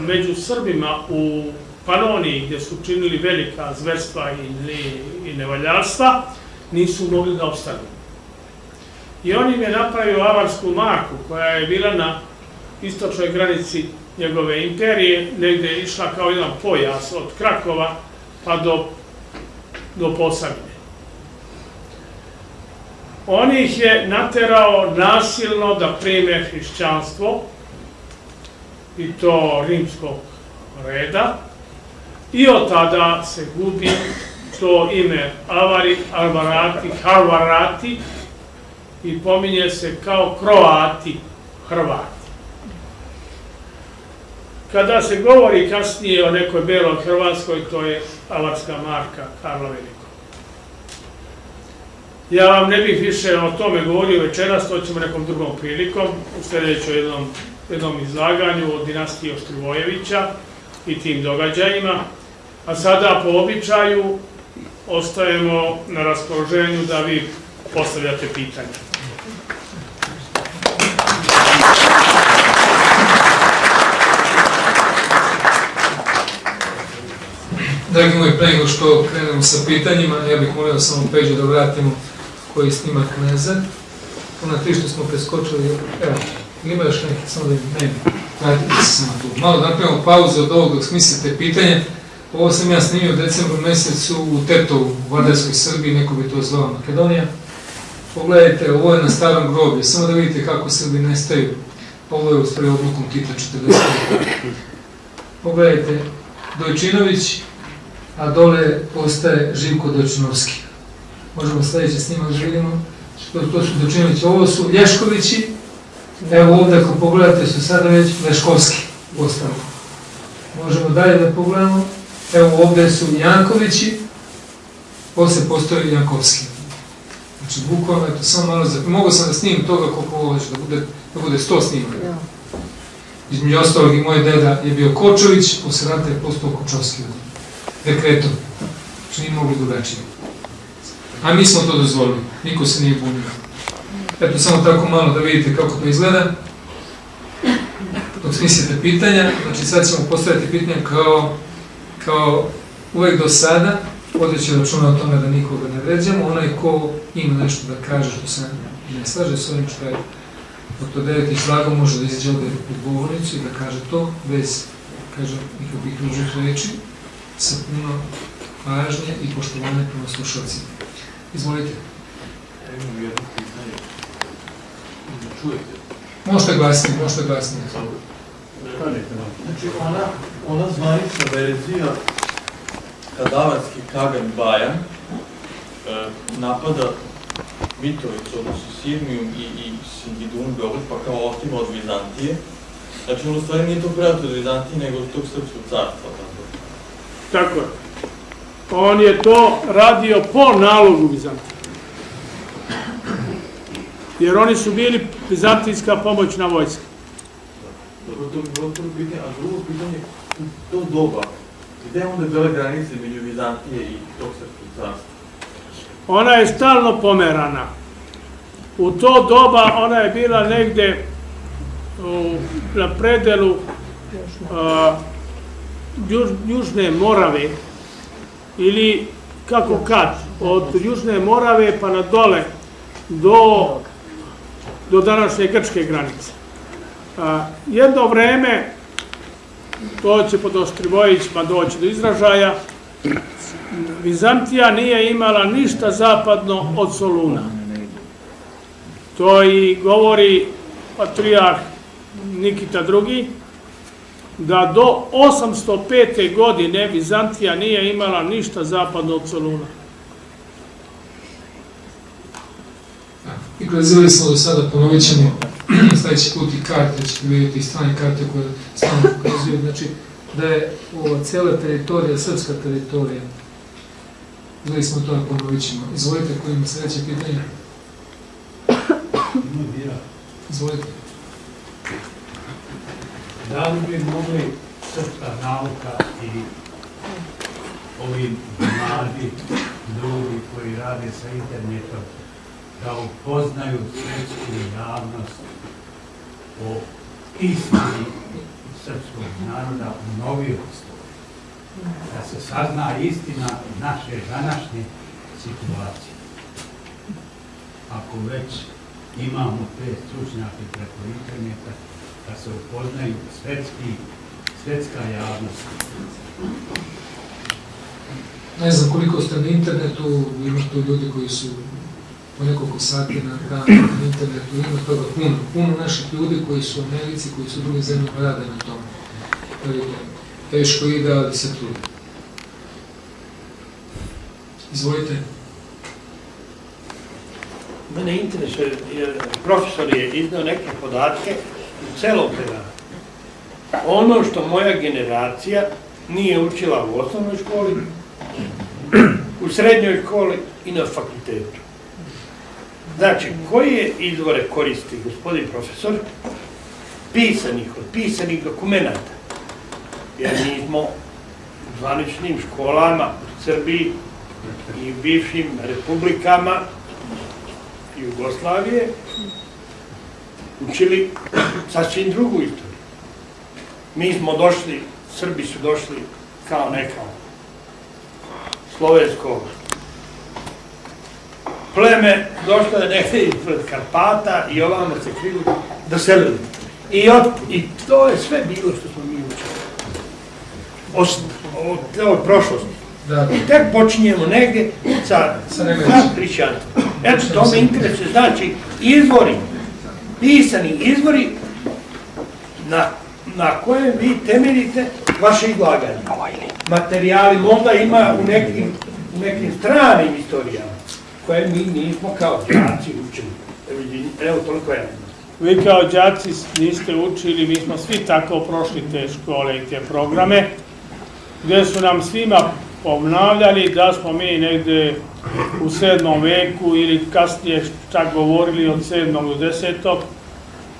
među Srbima u Panoniji, gdje su činili velika zverstva i, i, nevaljarstva, nisu mogli da opstanu. I on im je napravio avarsku marku, koja je bila na istočnoj granici njegove imperije, negde je išla kao jedan pojas od Krakova pa do, do Posavine. On ih je naterao nasilno da prime hrišćanstvo, i to rimskog reda, i od tada se gubi to ime Avari, Alvarati, Harvarati i pominje se kao Kroati, Hrvati. Kada se govori kasnije o nekoj beloj Hrvatskoj, to je avarska marka Karla Velikog. Ja vam ne bih više o tome govorio večeras, to ćemo nekom drugom prilikom, u sljedećoj jednom, jednom izlaganju o dinastiji Ostrivojevića i tim događajima. A sada po običaju ostajemo na raspoloženju da vi postavljate pitanje. Dragi moji, pre nego što krenemo sa pitanjima, ja bih molio samo Peđu da vratimo koji snimak nazad. Ona tri što smo preskočili, evo, ili ima još neki, samo da im ne vratite se samo tu. Malo da napravimo pauzu od ovog dok smislite pitanje. Ovo sam ja snimio u decembru mesecu u Tetovu, u Vardarskoj Srbiji, neko bi to zvao Makedonija. Pogledajte, ovo je na starom groblju, samo da vidite kako Srbi nestaju. Ovo je u stvari odlukom Tita 40. Pogledajte, Dojčinović, a dole postaje Živko Dojčinovski. Možemo sledeći snimak da vidimo. To, to su Dojčinovići. Ovo su Lješkovići. Evo ovde ako pogledate su sada već Leškovski postali. Možemo dalje da pogledamo. Evo ovde su Jankovići. Posle postoji Jankovski. Znači, bukvalno, eto, samo malo za... Mogu sam da snimim toga koliko ovo već, da bude, da bude 100 snimaka. Između ostalog i moj deda je bio Kočović, posle rata je postao Kočovski dekretom. Znači nije mogli drugačije. A mi smo to dozvolili, niko se nije bunio. Eto, samo tako malo da vidite kako to izgleda. Dok smislite pitanja, znači sad ćemo postaviti pitanja kao, kao uvek do sada, vodeći računa o tome da nikoga ne vređamo, onaj ko ima nešto da kaže što se ne slaže s ovim što je Dr. Devet izlagao može da izađe ovde u govornicu i da kaže to bez, kažem, nikakvih ružnih reči, sa puno pažnje i poštovanja prema slušalcima. Izvolite. Ja imam jedno pitanje. Ne čujete? Možete glasnije, možete glasnije. Znači, ona, ona zvanična verzija kadavarski Kagan Bajan e, napada Mitrovicu, odnosno Sirmiju i, i Singidun Beograd, pa kao otima od Vizantije. Znači, on u stvari nije to predato od Vizantije, nego od tog srpskog carstva. Tako. Tako je. On je to radio po nalogu Vizantije. Jer oni su bili vizantijska pomoćna vojska. Dobro, to bi bilo pitanje, a drugo pitanje, u to doba, gde je onda bila granica među Vizantije i tog srpskog carstva? Ona je stalno pomerana. U to doba ona je bila negde u, na predelu a, juž, Južne Morave ili kako kad, od Južne Morave pa na dole do, do današnje grčke granice. A, jedno vreme, to će pod Ostrivojicima doći do izražaja, Vizantija nije imala ništa zapadno od Soluna. To i govori patrijarh Nikita II, da do 805. godine Vizantija nije imala ništa zapadno od Soluna. I gledali smo do sada, ponovit ćemo sledeći put i karte, ćete vidjeti i strane karte koje stalno pokazuju, znači da je ova cijela teritorija, srpska teritorija, gledali smo to, ponovit ćemo. Izvolite, koji ima sledeće pitanje? Izvolite. Da li bi mogli srpska nauka i ovi mladi ljudi koji rade sa internetom da upoznaju svetsku javnost o istini srpskog naroda u novijoj. Da se sazna istina naše današnje situacije. Ako već imamo te stručnjake preko interneta, da se upoznaju svetski, svetska javnost. Ne znam koliko ste na internetu, ima tu ljudi koji su po nekoliko sati na, na, na internetu, ima toga puno, puno naših ljudi koji su u Americi, koji su u drugim zemljama rade na tom. Teško ide, ali se trude. Izvolite. Mene interesuje, profesor je iznao neke podatke u celom predavanju. Ono što moja generacija nije učila u osnovnoj školi, u srednjoj školi i na fakultetu. Znači, koje izvore koristi gospodin profesor? Pisanih, od pisanih dokumenta. Jer mi smo u zvaničnim školama u Srbiji i u bivšim republikama Jugoslavije učili sasvim drugu istoriju. Mi smo došli, Srbi su došli kao neka slovensko pleme, došlo je nekde ispred Karpata i ovamo se krilu doselili. I, od, I to je sve bilo što smo mi učili. O, o, o prošlosti. Da. I tek počinjemo negdje sa, sa hrišćanstvom. Eto, to me interesuje. Znači, izvori, pisani izvori na, na kojem vi temeljite vaše izlaganje. Materijali možda ima u nekim, u nekim stranim istorijama koje mi nismo kao đaci učili. Evo, toliko ja. Vi kao đaci niste učili, mi smo svi tako prošli te škole i te programe, gdje su nam svima obnavljali da smo mi negde u sedmom veku ili kasnije čak govorili od sedmog do desetog,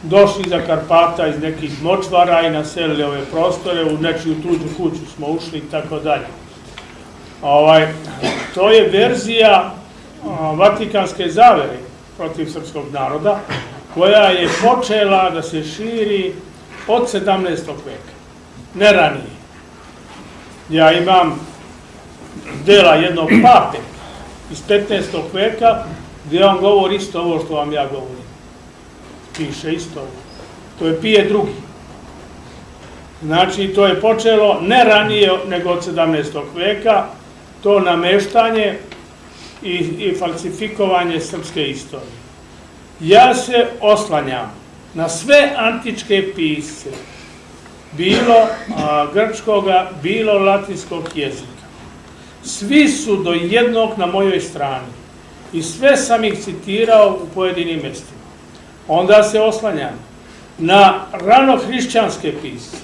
došli za Karpata iz nekih močvara i naselili ove prostore, u nečiju tuđu kuću smo ušli i tako dalje. Ovaj, to je verzija a, Vatikanske zavere protiv srpskog naroda, koja je počela da se širi od 17. veka, ne ranije. Ja imam dela jednog pape iz 15. veka, gdje on govori isto ovo što vam ja govorim. Piše isto ovo. To je pije drugi. Znači, to je počelo ne ranije nego od 17. veka, to nameštanje i, i falsifikovanje srpske istorije. Ja se oslanjam na sve antičke pisce, bilo a, grčkoga, bilo latinskog jezika. Svi su do jednog na mojoj strani i sve sam ih citirao u pojedinim mestima. Onda se oslanjam na rano-hrišćanske pisce.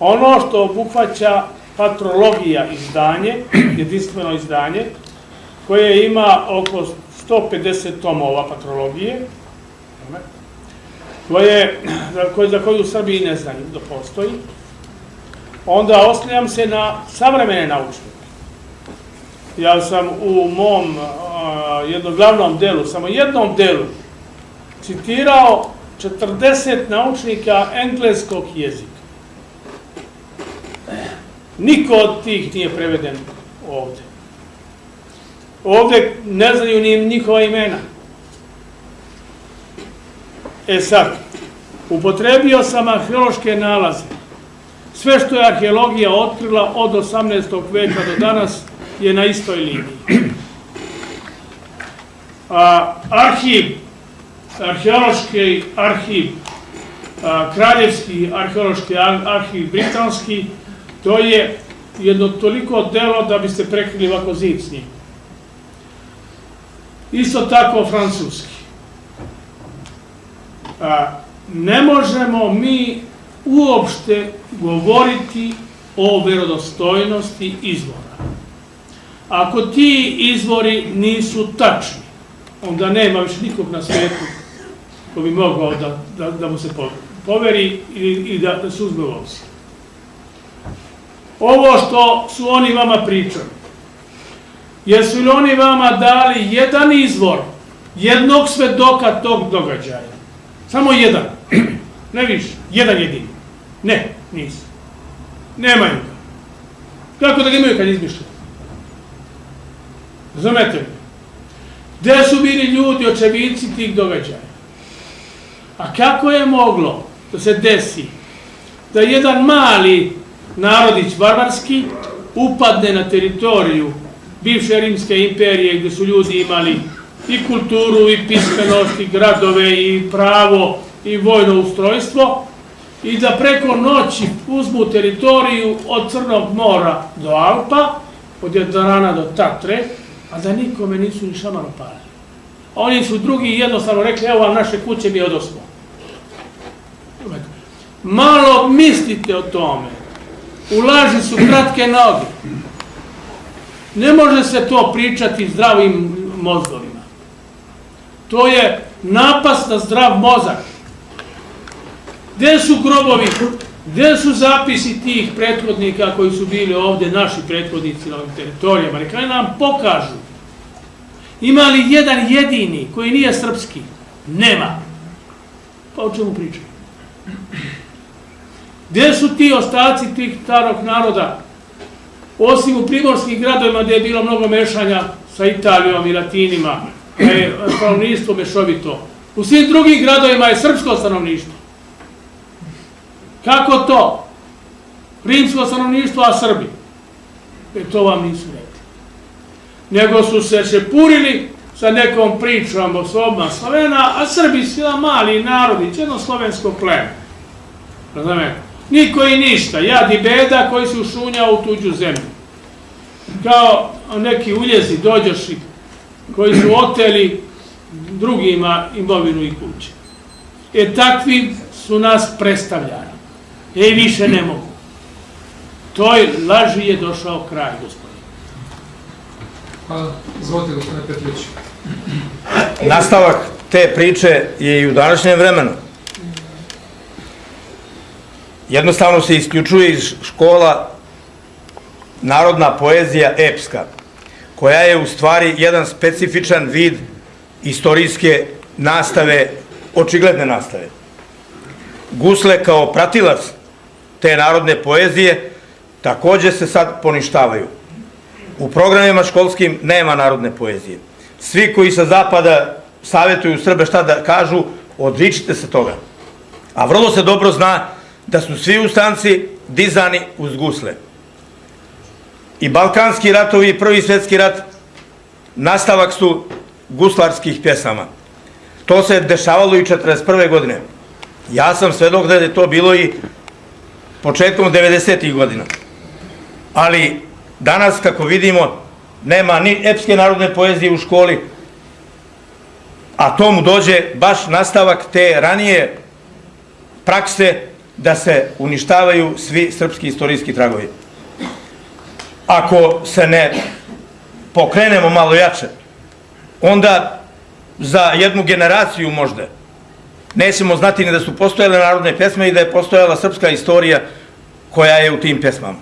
Ono što obuhvaća patrologija izdanje, jedinstveno izdanje, koje ima oko 150 tomova patrologije, koje, za, koju u Srbiji ne znaju da postoji, onda oslanjam se na savremene naučnike. Ja sam u mom a, jednom glavnom delu, samo jednom delu, citirao 40 naučnika engleskog jezika. Niko od tih nije preveden ovde. Ovde ne znaju ni njihova imena. E sad, upotrebio sam arheološke nalaze. Sve što je arheologija otkrila od 18. veka do danas je na istoj liniji. A, arhiv, arheološki arhiv, a, kraljevski arheološki ar- arhiv britanski, to je jedno toliko delo da biste prekrili ovako zid s njim. Isto tako francuski. A, ne možemo mi uopšte govoriti o verodostojnosti izvora. Ako ti izvori nisu tačni, onda nema više nikog na svijetu ko bi mogao da, da, da mu se po- poveri i, i da, da se uzme u obzir. ovo što su oni vama pričali. Jesu li oni vama dali jedan izvor, jednog svedoka tog događaja? Samo jedan. Ne više. Jedan jedini. Ne, nisu. Nemaju ga. Kako da ga imaju kad izmišljaju? Razumete? Gde su bili ljudi, očevici tih događaja? A kako je moglo da se desi da jedan mali narodić barbarski upadne na teritoriju bivše rimske imperije gdje su ljudi imali i kulturu i pismenost i gradove i pravo i vojno ustrojstvo i da preko noći uzmu teritoriju od Crnog mora do Alpa, od Jadrana do Tatre, a da nikome nisu ni šamar opalili. Oni su drugi jednostavno rekli, evo vam naše kuće, mi odosmo. Malo mislite o tome. U laži su kratke noge. Ne može se to pričati zdravim mozgovima. To je napas na zdrav mozak. Gde su grobovi? Gde su zapisi tih prethodnika koji su bili ovde, naši prethodnici na ovim teritorijama? Neka nam pokažu. Ima li jedan jedini koji nije srpski? Nema. Pa o čemu pričaju? Gde su ti ostaci tih starog naroda? Osim u primorskim gradovima gde je bilo mnogo mešanja sa Italijom i Latinima, gde je stanovništvo mešovito. U svim drugim gradovima je srpsko stanovništvo. Kako to? Rimsko stanovništvo, a Srbi. E to vam nisu rekli. Nego su se šepurili sa nekom pričom o sobama Slovena, a Srbi su jedan mali narodić, jedno slovensko pleme. Razumete? Niko i ništa, jad i beda koji su šunjao u tuđu zemlju. Kao neki uljezi dođoši koji su oteli drugima imovinu i kuće. E takvi su nas predstavljali. E više ne mogu. Toj laži je došao kraj, gospodin. Hvala. Izvolite, gospodine Petrović. Nastavak te priče je i u današnjem vremenu. Jednostavno se isključuje iz škola narodna poezija epska, koja je u stvari jedan specifičan vid istorijske nastave, očigledne nastave. Gusle kao pratilac te narodne poezije takođe se sad poništavaju. U programima školskim nema narodne poezije. Svi koji sa zapada savjetuju Srbe šta da kažu, odričite se toga. A vrlo se dobro zna da su svi ustanci dizani uz gusle. I Balkanski ratovi i Prvi svjetski rat nastavak su guslarskih pjesama. To se dešavalo i 41. godine. Ja sam svedok da je to bilo i početkom 90. godina. Ali danas, kako vidimo, nema ni epske narodne poezije u školi, a tomu dođe baš nastavak te ranije prakse da se uništavaju svi srpski istorijski tragovi. Ako se ne pokrenemo malo jače, onda za jednu generaciju možda nećemo znati ni da su postojale narodne pesme i da je postojala srpska istorija koja je u tim pesmama.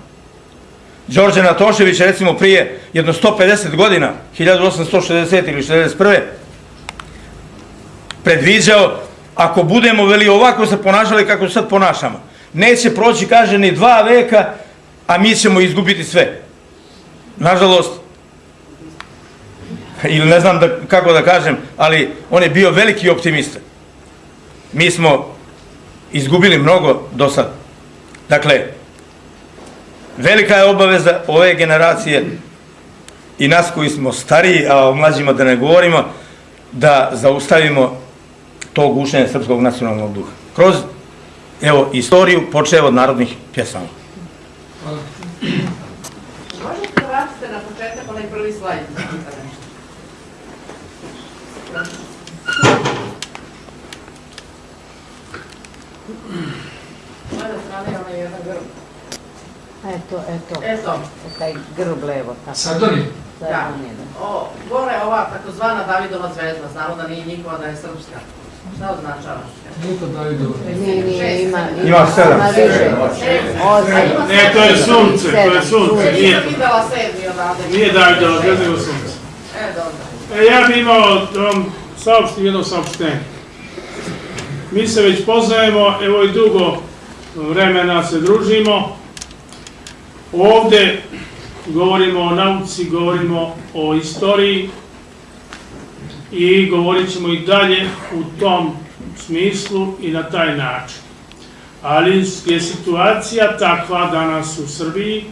Đorđe Natošević, recimo prije jedno 150 godina, 1860 ili 61. predviđao, ako budemo veli ovako se ponašali kako se sad ponašamo, neće proći, kaže, ni dva veka, a mi ćemo izgubiti sve. Nažalost, ili ne znam da, kako da kažem, ali on je bio veliki optimista. Mi smo izgubili mnogo do sad. Dakle, velika je obaveza ove generacije i nas koji smo stariji, a o mlađima da ne govorimo, da zaustavimo to gušenje srpskog nacionalnog duha. Kroz, evo, istoriju počeo od narodnih pjesama. Hvala. Možete da vratite na početak onaj prvi slajd? da pitam nešto? Moja strana je onaj jedan grb. Eto, eto. Eto, Taj grb levo. Tako. Sardoni. da. O, gore je ova takozvana Davidova zvezda, znamo da nije njihova, da je srpska. Šta označava? Luka Davidova. Nije, nije, ima, Ima sedam. Ima više. Osam. Ne, to je sunce, to je sunce, nije, videla sedmi odavde. nije Davidova zvijezda, nego sunce. E, dobro. E, ja bih imao da vam saopštim jedno saopštenje. Mi se već poznajemo, evo i dugo vremena se družimo. Ovde govorimo o nauci, govorimo o istoriji i govorit ćemo i dalje u tom smislu i na taj način. Ali je situacija takva danas u Srbiji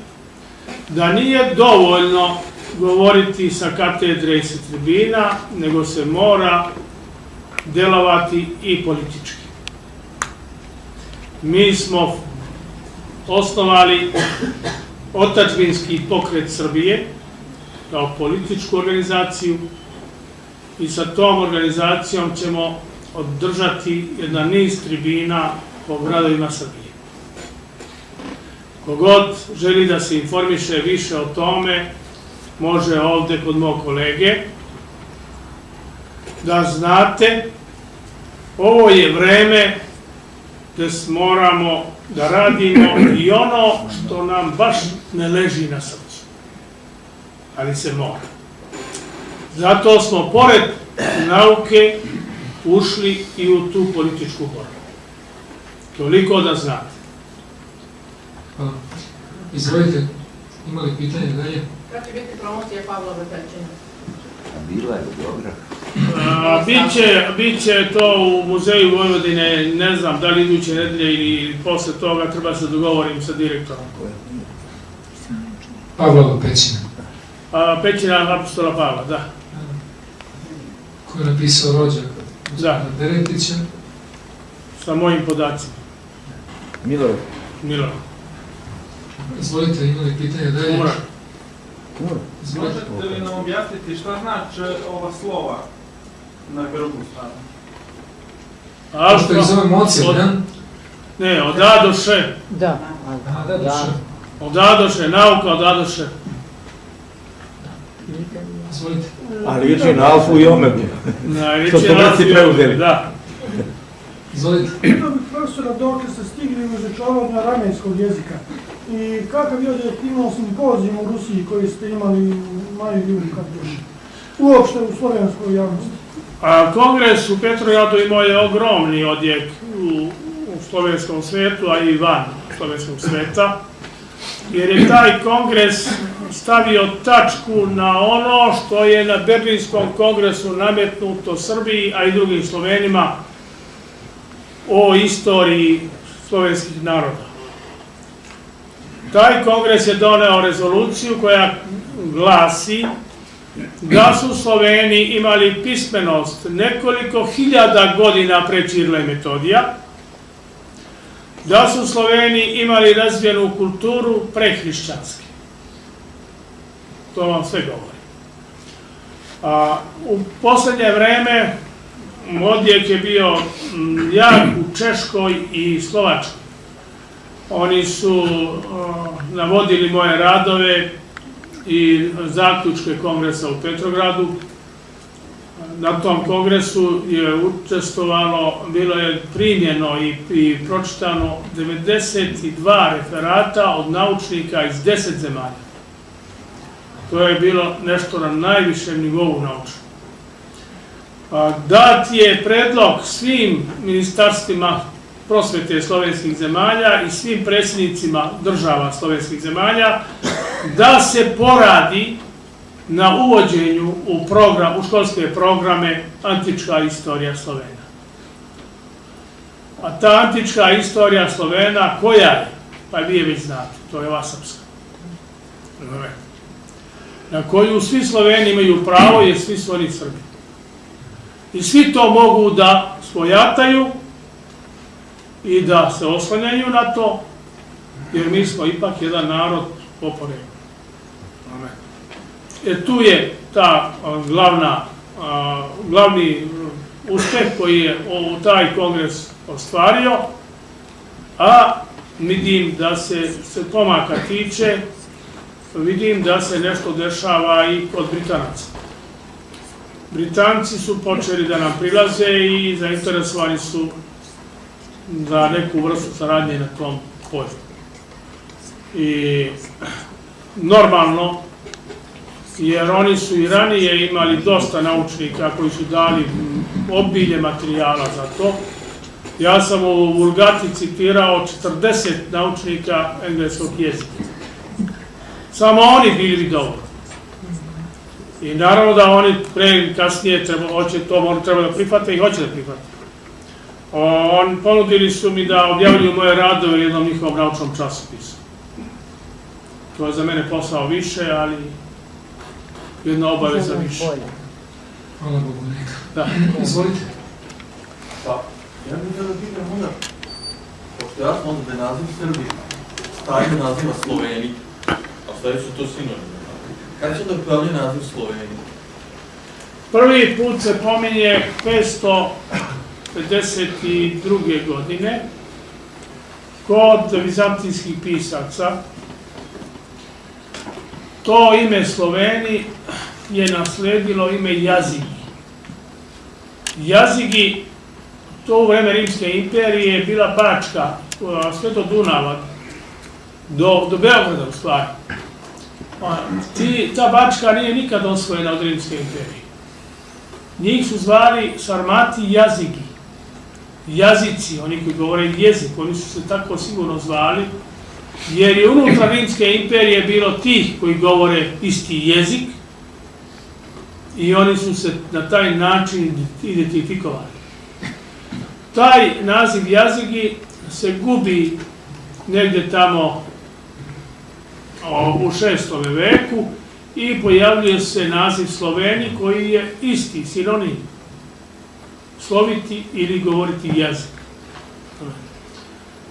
da nije dovoljno govoriti sa katedre i sa tribina, nego se mora delovati i politički. Mi smo osnovali otačbinski pokret Srbije kao političku organizaciju i sa tom organizacijom ćemo održati jedan niz tribina po gradovima Srbije. Kogod želi da se informiše više o tome, može ovde kod mog kolege, da znate, ovo je vreme gde moramo da radimo i ono što nam baš ne leži na srcu. Ali se mora. Zato smo pored nauke ušli i u tu političku borbu. Toliko da znate. Hvala. Izvolite, imali pitanje dalje? Kad će biti promocija Pavla Bepećina? Bila je dobra. A, biće, biće to u muzeju Vojvodine, ne znam da li iduće nedelje ili posle toga, treba se dogovorim sa direktorom. Pavlova pećina. A, Pećina apostola Pavla, da. Ko je napisao rođak? Da. Deretića. Sa mojim podacima. Milorad. Milo. Izvolite, imali pitanje dalje? Umra. Izvolite. Možete li nam objasniti šta znači ova slova na grbu stranu? A što mocija, od, ne? ne, od A do Š. Da. A, da. Od A do Š, nauka od A do Š. Izvolite. Ali liči na alfu i omegu. Smo Grci razvoj- preuzeli. Da. Izvolite. Pitao bih profesora dokle ste stigli u izučavanju aramenskog jezika i kakav je imao simpozijum u Rusiji koji ste imali u maju juli kad još uopšte u slovenskoj javnosti. Kongres u Petrojadu imao je ogromni odjek u, u slovenskom svetu, a i van slovenskog sveta, jer je taj kongres stavio tačku na ono što je na Berlinskom kongresu nametnuto Srbiji, a i drugim Slovenima o istoriji slovenskih naroda. Taj kongres je doneo rezoluciju koja glasi da su Sloveni imali pismenost nekoliko hiljada godina pre Čirla i Metodija, da su Sloveni imali razvijenu kulturu prehrišćanske. To vam sve govori. A, u poslednje vreme odjek je bio jak u Češkoj i Slovačkoj. Oni su a, navodili moje radove i zaključke kongresa u Petrogradu. Na tom kongresu je učestvovalo, bilo je primjeno i, i pročitano 92 referata od naučnika iz 10 zemalja. To je bilo nešto na najvišem nivou naučnog. A, Dat je predlog svim ministarstvima prosvete slovenskih zemalja i svim predsjednicima država slovenskih zemalja da se poradi na uvođenju u, program, u školske programe antička istorija Slovena. A ta antička istorija Slovena, koja je? Pa vi je već znate, to je ova srpska. Na koju svi Sloveni imaju pravo, jer svi su oni Srbi. I svi to mogu da svojataju i da se oslanjaju na to, jer mi smo ipak jedan narod po poreklu. E tu je ta glavna, a, glavni uspeh koji je o, taj kongres ostvario, a vidim da se, se pomaka tiče, vidim da se nešto dešava i kod Britanaca. Britanci su počeli da nam prilaze i zainteresovani su za neku vrstu saradnje na tom polju. I normalno, jer oni su i ranije imali dosta naučnika koji su dali obilje materijala za to. Ja sam u Vulgati citirao 40 naučnika engleskog jezika. Samo oni bili bi dobro. I naravno da oni pre kasnije treba, hoće to, oni treba da prihvate i hoće da prihvate. On, ponudili su mi da objavljuju moje radove u jednom njihovom naučnom časopisu. To je za mene posao više, ali jedna obaveza više. Hvala Bogu, neka. Da. Izvolite. Pa, ja bih da pitam onda, pošto ja sam onda da naziv Srbi, staje naziva Sloveni, a stvari su to sinonimi. Kada će da pojavlja naziv Sloveni? Prvi put se pominje 552. godine kod vizantijskih pisaca. To ime Sloveni je nasledilo ime Jazigi. Jazigi, to u vreme Rimske imperije je bila Bačka, sve do Dunava, do, do Beograda u stvari. Ti, ta Bačka nije nikad osvojena od Rimske imperije. Njih su zvali Sarmati jazigi. Jazici, oni koji govore jezik, oni su se tako sigurno zvali, jer je unutra Rimske imperije bilo tih koji govore isti jezik i oni su se na taj način identifikovali. Taj naziv jazigi se gubi negde tamo u šestome veku i pojavljuje se naziv Sloveni koji je isti, sinonim. Sloviti ili govoriti jezik.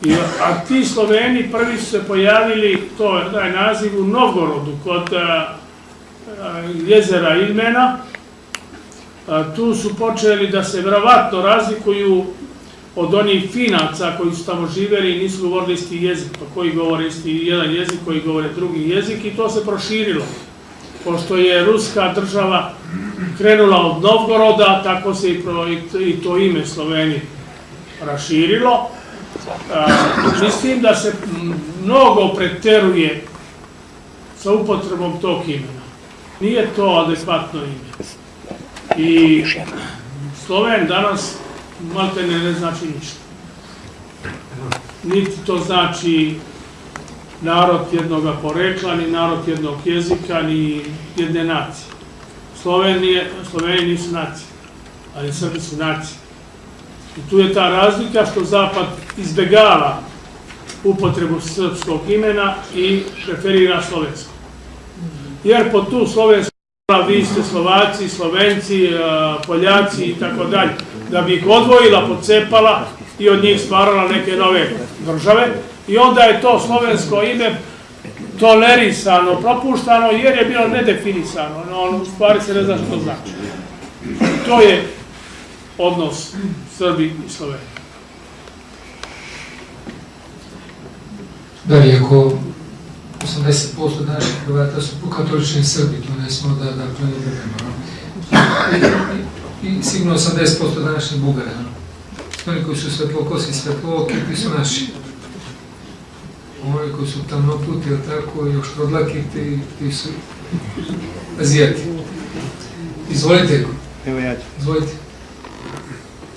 I, a ti Sloveni prvi su se pojavili, to je taj naziv u Novgorodu, kod a, a, jezera Ilmena. A, tu su počeli da se verovatno razlikuju od onih finaca koji su tamo živeli i nisu govorili isti jezik, pa koji govore isti jedan jezik, koji govore drugi jezik i to se proširilo. Pošto je ruska država krenula od Novgoroda, tako se i, to ime Sloveni raširilo. Mislim da se mnogo preteruje sa upotrebom tog imena. Nije to adekvatno ime. I Sloven danas malte ne, ne znači ništa. Niti to znači narod jednog porekla, ni narod jednog jezika, ni jedne nacije. Slovenije, Slovenije nisu nacije, ali Srbi su nacije. I tu je ta razlika što Zapad izbegava upotrebu srpskog imena i preferira slovensko. Jer po tu slovensko vi ste Slovaci, Slovenci, Poljaci i tako dalje, da bi ih odvojila, pocepala i od njih stvarala neke nove države. I onda je to slovensko ime tolerisano, propuštano, jer je bilo nedefinisano. No, u stvari se ne zna što znači. To je odnos Srbi i Slovenije. Da, iako 80% naših Hrvata su katolični Srbi, to ne smo da, da to ne budemo. I, I sigurno 80% današnjih Bugara. Oni koji su svetlokosi, svetlooki, ti su naši. Ovi koji su tamnoputi, ili tako, još rodlaki, ti, ti su azijati. Izvolite. Evo ja ću. Izvolite.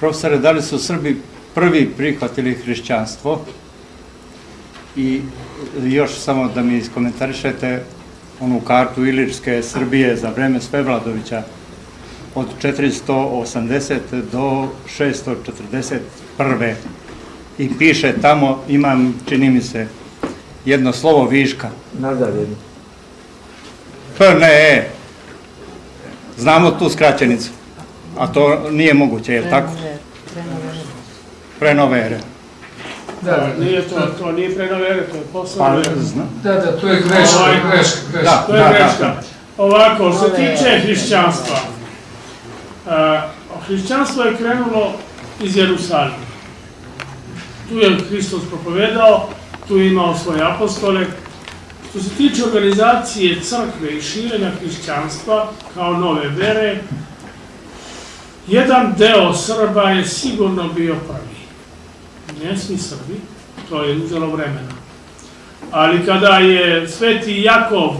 Profesore, da li su Srbi prvi prihvatili hrišćanstvo? I još samo da mi iskomentarišete onu kartu Ilirske Srbije za vreme Svevladovića od 480 do 641. I piše tamo, imam, čini mi se, jedno slovo viška. Nadalje. P, ne. Znamo tu skraćenicu. A to nije moguće, je li tako? Prenovere. Da, da, Nije to, to nije prenovere, to je Pa, posao. znam. da, da, to je greška, Ovaj, greška, greška. Da. To je greška. Ovako, što se tiče hrišćanstva, a, hrišćanstvo je krenulo iz Jerusalima. Tu je Hristos propovedao, tu imao svoje apostole. Što se tiče organizacije crkve i širenja hrišćanstva kao nove vere, Jedan deo Srba je sigurno bio prvi. Ne svi Srbi, to je uzelo vremena. Ali kada je Sveti Jakov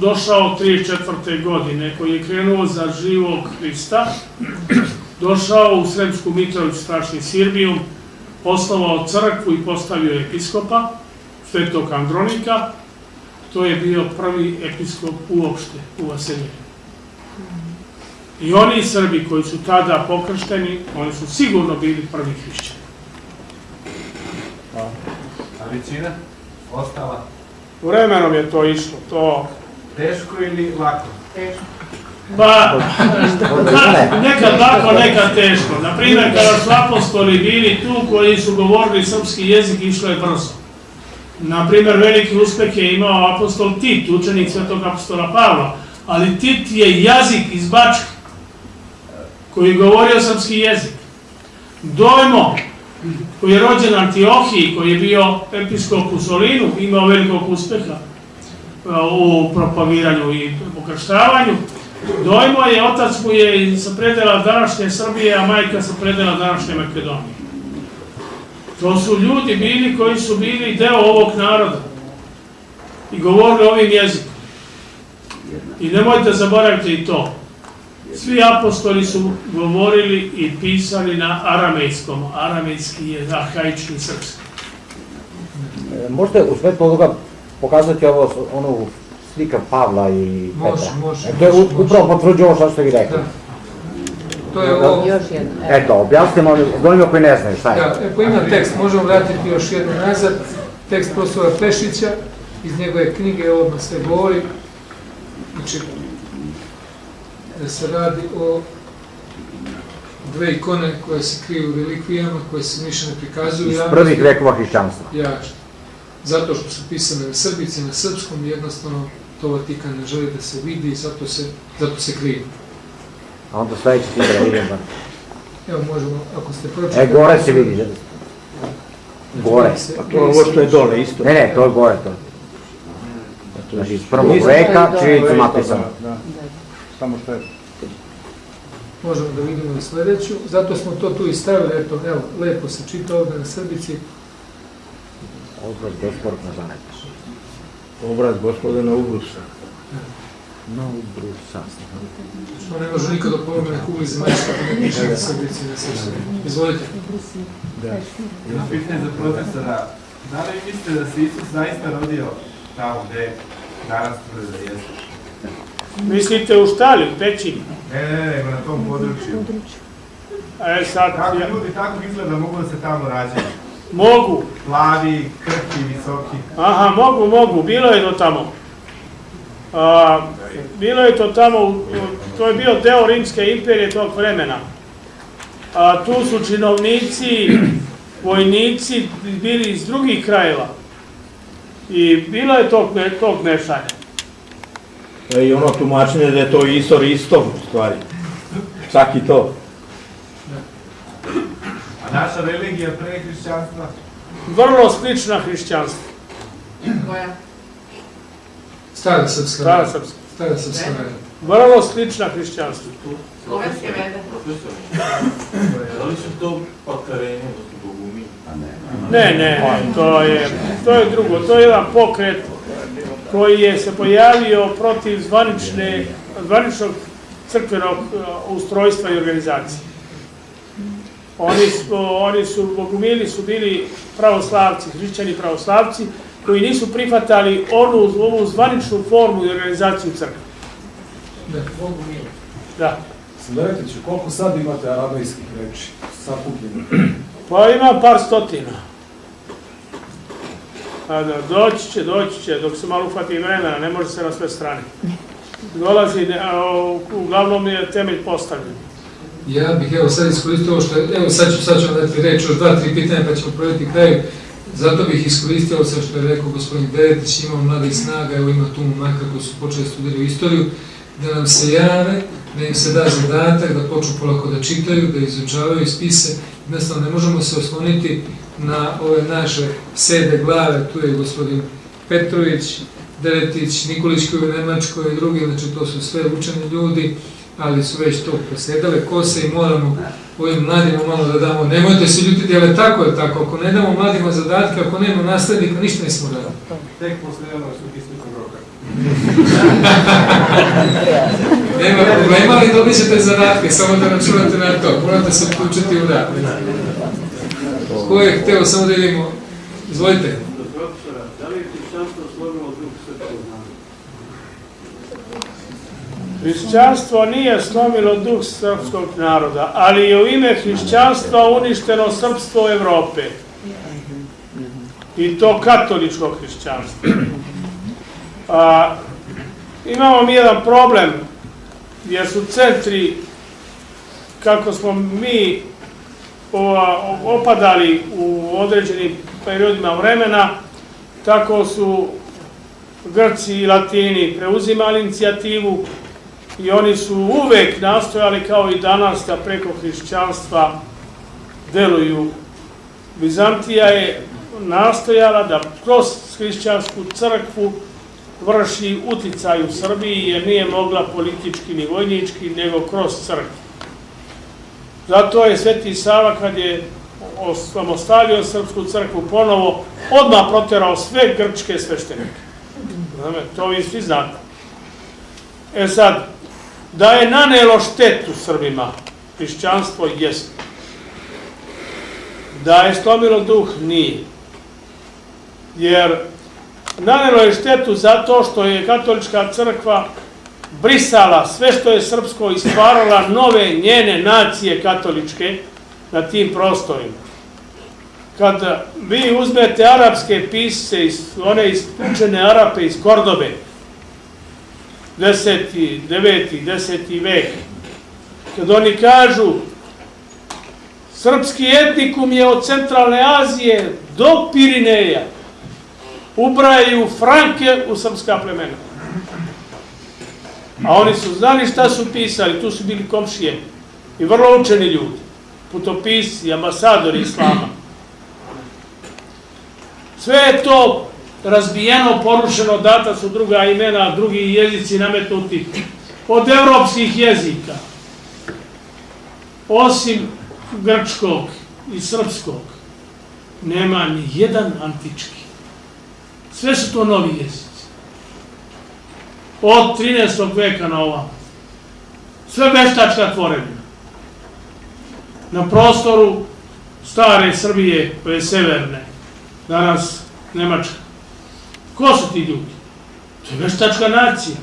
došao 34. godine, koji je krenuo za živog Hrista, došao u Sremsku Mitrovicu, strašni Sirbijum, poslovao crkvu i postavio episkopa, svetog Andronika, to je bio prvi episkop uopšte u Vaseljenju. I oni Srbi koji su tada pokršteni, oni su sigurno bili prvi hrišćani. A većina? Ostala? Vremenom je to išlo, to... Teško ili lako? Teško. Pa, nekad lako, nekad teško. Naprimjer, kada su apostoli bili tu koji su govorili srpski jezik, išlo je brzo. Naprimjer, veliki uspeh je imao apostol Tit, učenik svetog apostola Pavla, ali Tit je jazik iz Bačke, koji je govorio srpski jezik. Dojmo, koji je rođen u Antiohiji, koji je bio episkop u Solinu, imao velikog uspeha a, u propagiranju i pokrštavanju. Dojmo je, otac mu je sa predela današnje Srbije, a majka sa predela današnje Makedonije. To su ljudi bili koji su bili deo ovog naroda i govorili ovim jezikom. I nemojte zaboraviti i to. Svi apostoli su govorili i pisali na aramejskom. Aramejski je arhaični srpski. E, Možete u svetlu ovoga pokazati ovo, onu slika Pavla i Može, Petra? može, E, to je može, može. upravo potvrđuje ovo što ste vi rekli. Da. To je ovo... Još jedna. Eto, objasnite malo onima koji ne znaju šta je. Da, ako ima tekst, možemo vratiti još jedno nazad, tekst profesora Pešića, iz njegove knjige odmah sve govori, znači, da se radi o dve ikone koje se kriju u relikvijama, koje se više ne prikazuju. Iz prvih vekova hrišćanstva. Ja, zato što su pisane na srbici, na srpskom, jednostavno to Vatikan ne želi da se vidi i zato se, zato se kriju. A onda sledeći slika da vidim. da. Evo možemo, ako ste pročitali... E, gore se vidi. Gore. Pa To je ovo što je dole isto. Ne, ne, to je gore to. Znači, iz prvog veka, čiricu napisano. Da, da. Samo što je Možemo da vidimo i sledeću, zato smo to tu i stavili, eto, evo, lepo se čita ovde na srbici. Obraz gospodina zanetiš. Obraz gospodina Ubrusa. No, brusa. Što ne može da pomogne na kugli zemaljska, da ne piše na srbici na srpskom. Izvolite. Jedno pitanje za profesora. Da li mislite da se Isus zaista rodio tamo gde danas tvrde da jeste? Mislite u štali, u pećini? Ne, ne, ne, nego na tom području. E sad, Kako ljudi tako izgleda mogu da se tamo rađaju? mogu, Plavi, krhki, visoki. aha, mogu, mogu, bilo je to tamo. A, bilo je to tamo, to je bio deo Rimske imperije tog vremena. A, tu su činovnici, vojnici bili iz drugih krajeva. I bilo je tog, tog mešanja. E, I ono tumačenje da je to Isor isto, u stvari. Čak i to. A naša religija pre hrišćanstva? Vrlo slična hrišćanstvu. Koja? Stara srpska. Stara srpska. Stara srpska vera. Vrlo slična hrišćanstvu. Slovenske vede. Da li su to pakareni, odnosno bogumi? Ne, ne, to je, to je drugo. To je jedan pokret koji je se pojavio protiv zvanične, zvaničnog crkvenog uh, ustrojstva i organizacije. Oni su, oni su, bogumili su bili pravoslavci, hrišćani pravoslavci, koji nisu prihvatali onu, ovu zvaničnu formu i organizaciju crkve. Da, Bogu milo. Da. Sledeće, koliko sad imate arabajskih reči sakupljeno? Pa ima par stotina. A da, doći će, doći će, dok se malo uhvati vremena, ne može se na sve strane. Dolazi, ne, a, o, uglavnom je temelj postavljen. Ja bih evo sad iskoristio ovo što je, evo sad ću, sad ću vam dati reč, još dva, tri pitanja pa ćemo provjeti kraju. Zato bih iskoristio sad što je rekao gospodin Beretić, imamo mladih snaga, evo ima tu momaka koji su počeli studirati istoriju, da nam se jave, da im se da zadatak, da počnu polako da čitaju, da izučavaju spise. Jednostavno ne možemo se osloniti na ove naše sede glave, tu je gospodin Petrović, Deretić, Nikolić koji je u Nemačkoj i drugi, znači to su sve učeni ljudi, ali su već to posjedale kose i moramo ovim mladima malo da damo, nemojte se ljutiti, ali tako je tako, ako ne damo mladima zadatke, ako nema naslednika, ništa nismo radili. Tek posle jednog su roka. Nema problema, ali dobit ćete zadatke, samo da računate na to, morate se uključiti u rad. Ko je hteo, samo da vidimo, izvolite. Do profesora, da li je hrišćanstvo slomilo duh srpskog naroda? Hrišćanstvo nije slomilo duh srpskog naroda, ali je u ime hrišćanstva uništeno srpstvo Evrope. I to katoličko hrišćanstvo. A, imamo mi jedan problem, jer su centri, kako smo mi opadali u određenim periodima vremena, tako su Grci i Latini preuzimali inicijativu i oni su uvek nastojali kao i danas da preko hrišćanstva deluju. Bizantija je nastojala da kroz hrišćansku crkvu vrši uticaj u Srbiji jer nije mogla politički ni vojnički nego kroz crkvu. Zato je Sveti Sava kad je osamostalio srpsku crkvu ponovo odmah proterao sve grčke sveštenike. To vi svi znate. E sad, da je nanelo štetu Srbima, hrišćanstvo jest. Da je slomilo duh, nije. Jer nanelo je štetu zato što je katolička crkva brisala sve što je srpsko i stvarala nove njene nacije katoličke na tim prostorima. Kad vi uzmete arapske pisce, one ispučene Arape iz Kordobe, 10. 9. 10. vek, kad oni kažu srpski etnikum je od centralne Azije do Pirineja, ubrajaju Franke u srpska plemena. A oni su znali šta su pisali, tu su bili komšije i vrlo učeni ljudi, putopisci, ambasadori islama. Sve je to razbijeno, porušeno, data su druga imena, drugi jezici nametnuti od evropskih jezika. Osim grčkog i srpskog, nema ni jedan antički. Sve su to novi jezici. Od 13. veka na ovam. Sve veštačka tvorevina. Na prostoru stare Srbije, koje je severne, danas Nemačka. Ko su ti ljudi? To je veštačka nacija.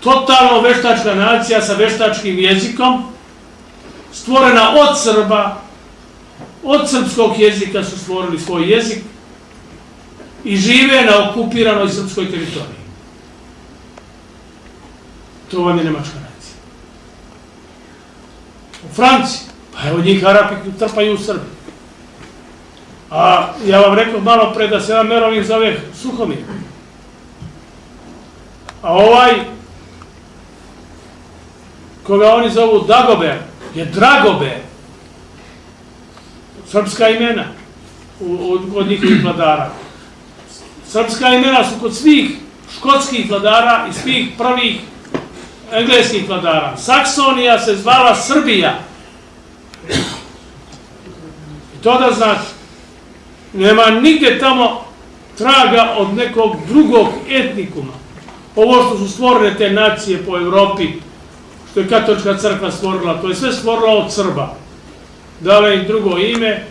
Totalno veštačka nacija sa veštačkim jezikom, stvorena od Srba, od srpskog jezika su stvorili svoj jezik i žive na okupiranoj srpskoj teritoriji. To vam je nemačka nacija. U Franciji, pa evo njih Arapi trpaju u Srbiji. A ja vam rekao malo pre da se jedan Merovin zove Suhomir. A ovaj, koga oni zovu Dagober, je Dragober. Srpska imena od njihovih vladara. Srpska imena su kod svih škotskih vladara i svih prvih engleskih vladara. Saksonija se zvala Srbija. I to da znači, nema nigde tamo traga od nekog drugog etnikuma. Ovo što su stvorene te nacije po Evropi, što je katolička crkva stvorila, to je sve stvorila od Srba. Dala im drugo ime,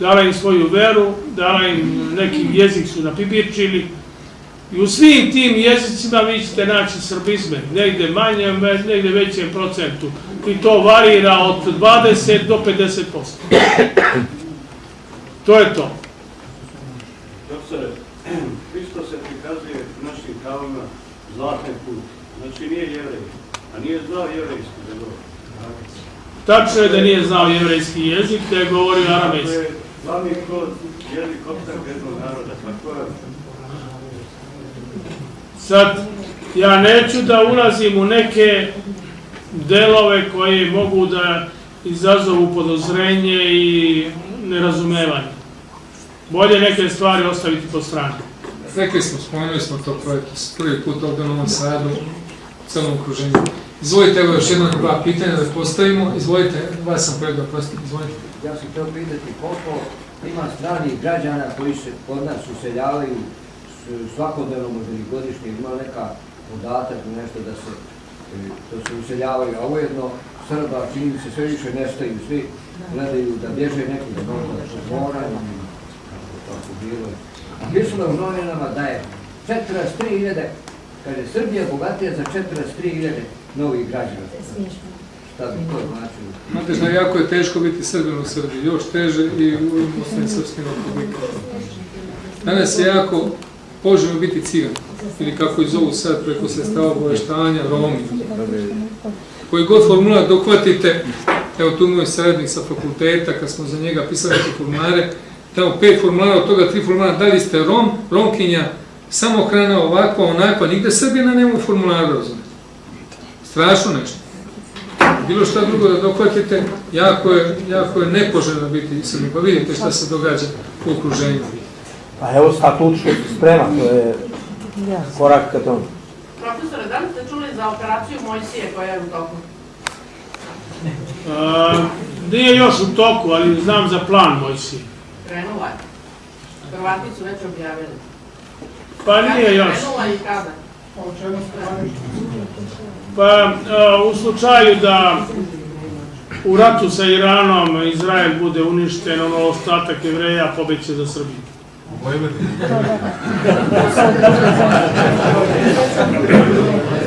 dala im svoju veru, dala im neki jezik su napibirčili. I u svim tim jezicima vi ćete naći srbizme, negde manje, negde većem procentu. I to varira od 20 do 50%. To je to. Profesore, Hristo se prikazuje našim kavama zlatne put. Znači nije jevrej, a nije znao jevrejski da govori. Tačno je da nije znao jevrejski jezik, da je govorio aramejski. To je glavni kod jezik optak jednog naroda. Tako je. Sad, ja neću da ulazim u neke delove koje mogu da izazovu podozrenje i nerazumevanje. Bolje neke stvari ostaviti po strani. Rekli smo, spomenuli smo to projekt prvi put ovdje u Novom Sadu, u celom okruženju. Izvolite, evo još jedno dva pitanja da postavimo. Izvolite, vas sam kolega, prosti, izvolite. Ja sam htio pitati koliko ima stranih građana koji se kod nas useljavaju svakodnevno, možda i godišnje, ima neka podatak nešto da se, da se useljavaju, a ujedno Srba čini se sve više nestaju, svi gledaju da bježe neki da možda su mora ili kako bilo. A pisalo je u novinama da je 43.000, kaže Srbija bogatija za 43.000 novih građana. Šta bi to značilo? Znate što jako je teško biti Srbin u Srbiji, još teže i u osnovnim srpskim republikama. Danas je jako poželjno biti cigan, ili kako ih zovu sad preko sredstava obaveštanja, Romi. Koji god formular dohvatite, evo tu moj saradnik sa fakulteta, kad smo za njega pisali neke formulare, tamo pet formulara, od toga tri formulara, da li ste Rom, Romkinja, samohrana, ovakva, onakva, nigde Srbina nema u formularu, razumete. Strašno nešto. Bilo šta drugo da dohvatite, jako je, jako je nepoželjno biti Srbin. Pa vidite šta se događa u okruženju. Pa evo statut što se sprema, to je korak ka tomu. Profesore, da li ste čuli za operaciju Mojsije koja je u toku? A, nije još u toku, ali znam za plan Mojsije. Krenula je. Hrvati su već objavili. Pa nije još. Krenula i kada? Pa a, u slučaju da u ratu sa Iranom Izrael bude uništen, ono ostatak jevreja pobeće za Srbiju.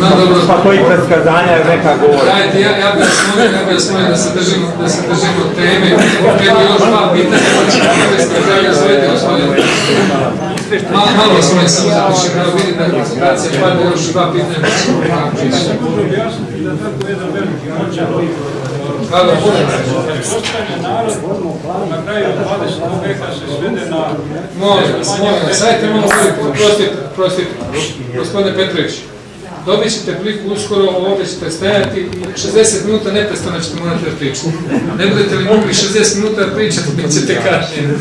No, dobro. Pa to i predskazanja je neka govor. Dajte, ja, ja bih vas molio, ja bih vas molio da se držimo, da se držimo teme. Opet još dva pitanja, pa ćemo prve skazanja, izvolite gospodine. Malo, malo vas molim samo da pišem, evo vidite da je koncentracija, pa da još dva pitanja, pa ćemo pričati. Hvala, Pretpostavlja narod na kraju 20. veka se svede na... Molim vas, molim sajte malo bolje, prostite, prostite, gospodine Petrović. Dobit ćete priliku uskoro, ovdje ćete stajati i 60 minuta neprestano ćete morati da pričate. Ne budete li mogli 60 minuta da pričate, bit ćete kažnjeni.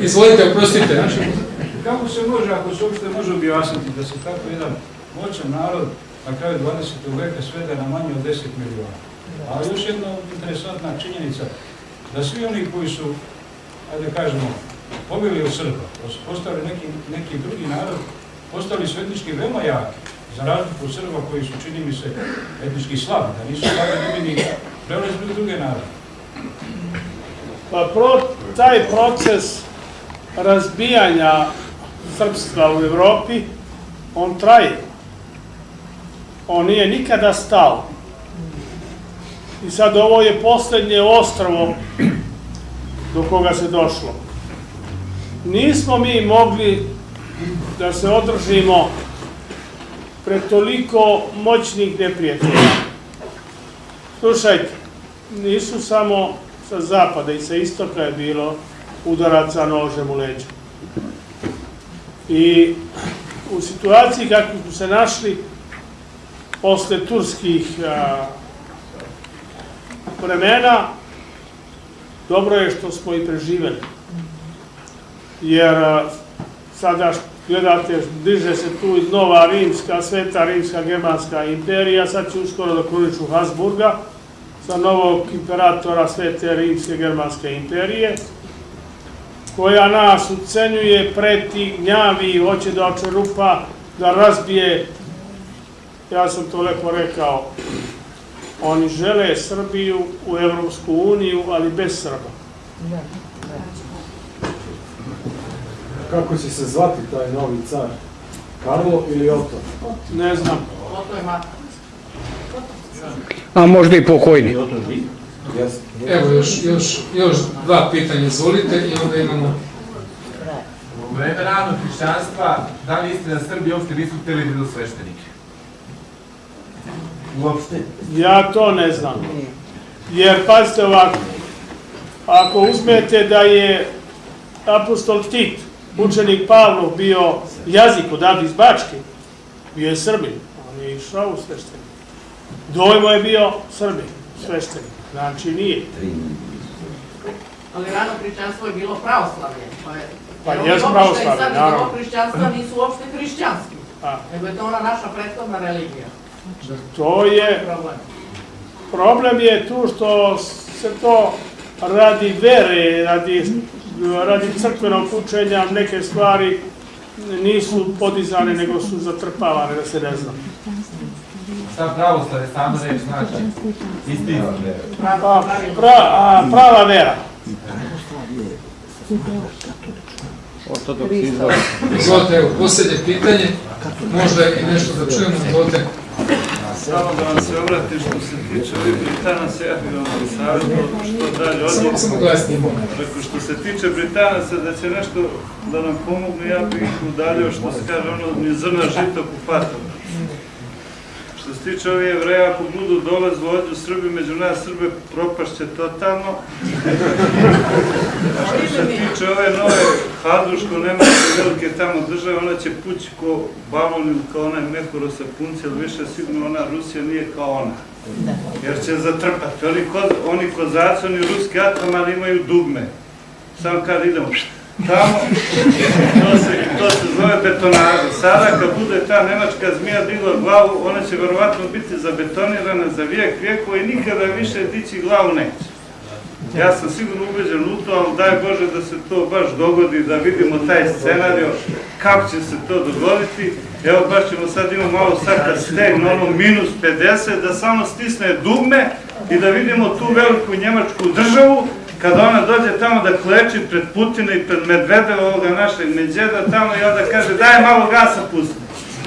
Izvolite, oprostite. Kako se može, ako se uopšte može objasniti da se tako jedan moćan narod na kraju 20. veka svede na manje od 10 miliona? A još jedna interesantna činjenica, da svi oni koji su, ajde da kažemo, pobili od Srba, postali neki, neki drugi narod, postali su etnički veoma jaki, za razliku od Srba koji su, čini mi se, etnički slabi, da nisu slabi ni ni prelazili u druge narode. Pa pro, taj proces razbijanja srpstva u Evropi, on traje. On nije nikada stao. I sad ovo je posljednje ostrvo do koga se došlo. Nismo mi mogli da se održimo pred toliko moćnih neprijatelja. Slušajte, nisu samo sa zapada i sa istoka je bilo udaraca nožem u leđa. I u situaciji kako smo se našli posle turskih a, vremena, dobro je što smo i preživeli. Jer sada gledate, diže se tu iz Nova Rimska, Sveta Rimska, Germanska imperija, sad će uskoro da kruniču Habsburga, sa novog imperatora Svete Rimske Germanske imperije, koja nas ucenjuje, preti, gnjavi, hoće da očerupa, da razbije, ja sam to lepo rekao, oni žele Srbiju u Evropsku uniju, ali bez Srba. Kako će se zvati taj novi car? Karlo ili Oto? Ne znam. Oto je. A možda i pokojni. Evo još, još, još dva pitanja, izvolite i onda imamo... U vreme ranog hrišćanstva, da li istina da Srbi uopšte nisu hteli da idu sveštenike? Uopšte. Ja to ne znam. Jer, pazite ovako, ako uzmete da je apostol Tit, učenik Pavlov, bio jazik odavde iz Bačke, bio je Srbin, on je išao u sveštenik. Dojmo je bio Srbin, sveštenik, znači nije. Ali rano hrišćanstvo je bilo pravoslavlje. Pa, je, Pa ovi pravoslavlje, naravno. novog hrišćanstva nisu uopšte hrišćanski. Nego je to ona naša prethodna religija. To je Problem. Problem je tu što se to radi vere, radi, radi crkvenog učenja, neke stvari nisu podizane, nego su zatrpavane, da se ne zna. Šta pravoslav je samo reč znači? Istina. Pa, pra, a, prava vera. Izvolite, evo, posljednje pitanje, možda i nešto da čujemo, izvolite. Samo da vam se obratim što se tiče ovih Britanaca, ja bih vam savjetovao što dalje odjeti. Dakle, što se tiče Britanaca, da će nešto da nam pomognu, ja bih ih udaljio što se kaže ono, ni zrna žita. Što se tiče ovih jevreja, ako budu dolaz vođu Srbi, među nas Srbe propašće totalno. A što se tiče ove nove Haduško-Nemačke velike tamo države, ona će pući ko balon kao onaj mehuro sa punci, ali više sigurno ona Rusija nije kao ona. Jer će zatrpati. Oni, oni kozaci, oni ruski atomali imaju dugme. Samo kad idemo tamo, to se, to se zove betonaža. Sada kad bude ta nemačka zmija digla glavu, ona će verovatno biti zabetonirana za vijek vijekova i nikada više dići glavu neće. Ja sam sigurno ubeđen u to, ali daj Bože da se to baš dogodi, da vidimo taj scenario, kako će se to dogoditi. Evo baš ćemo sad imamo malo sad kad stegne ono minus 50, da samo stisne dugme i da vidimo tu veliku njemačku državu, kada ona dođe tamo da kleči pred Putina i pred Medvedeva, ovoga našeg Medveda tamo i onda kaže daj malo gasa pusti.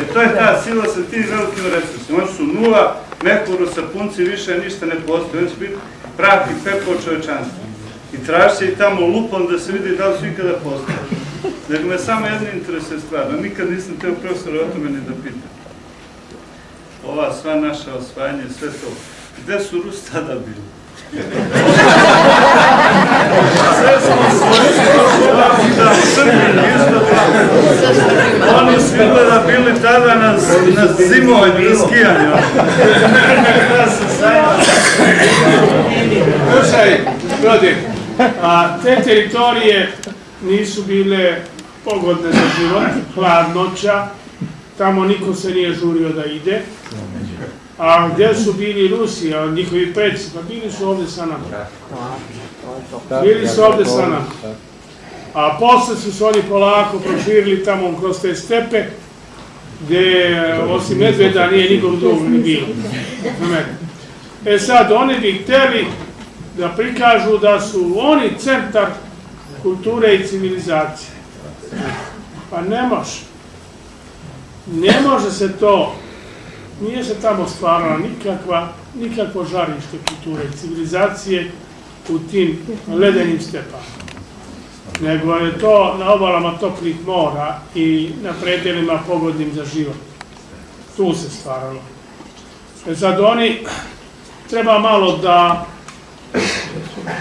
E to je ta sila sa tim velikim resursima. Oni su nula, mehuru sa punci više ništa ne postoji. Oni će biti prah i pepeo čovečanstva. I traži se i tamo lupom da se vidi da li su ikada postoji. Nego me samo jedno interesuje stvar, da nikad nisam teo profesora o tome ni da pitam. Ova sva naša osvajanja sve to, gde su Rusi tada bili? Sve smo svojili da Srbi isto tako. Oni su izgleda bili tada na, na zimovanju, na skijanju. Ja sam sajma. Slušaj, ljudi, a te teritorije nisu bile pogodne za život, hladnoća, tamo niko se nije žurio da ide. A gdje su bili Rusi, a njihovi preci, pa bili su ovdje sa nama. Bili su ovdje sa nama. A posle su se oni polako proširili tamo kroz te stepe, gdje osim medveda nije nikom drugom ni bilo. E sad, oni bi hteli da prikažu da su oni centar kulture i civilizacije. Pa ne može. Ne može se to, nije se tamo stvarala nikakva, nikakvo žarište kulture civilizacije u tim ledenim stepama. Nego je to na obalama toplih mora i na predelima pogodnim za život. Tu se stvaralo. E sad oni treba malo da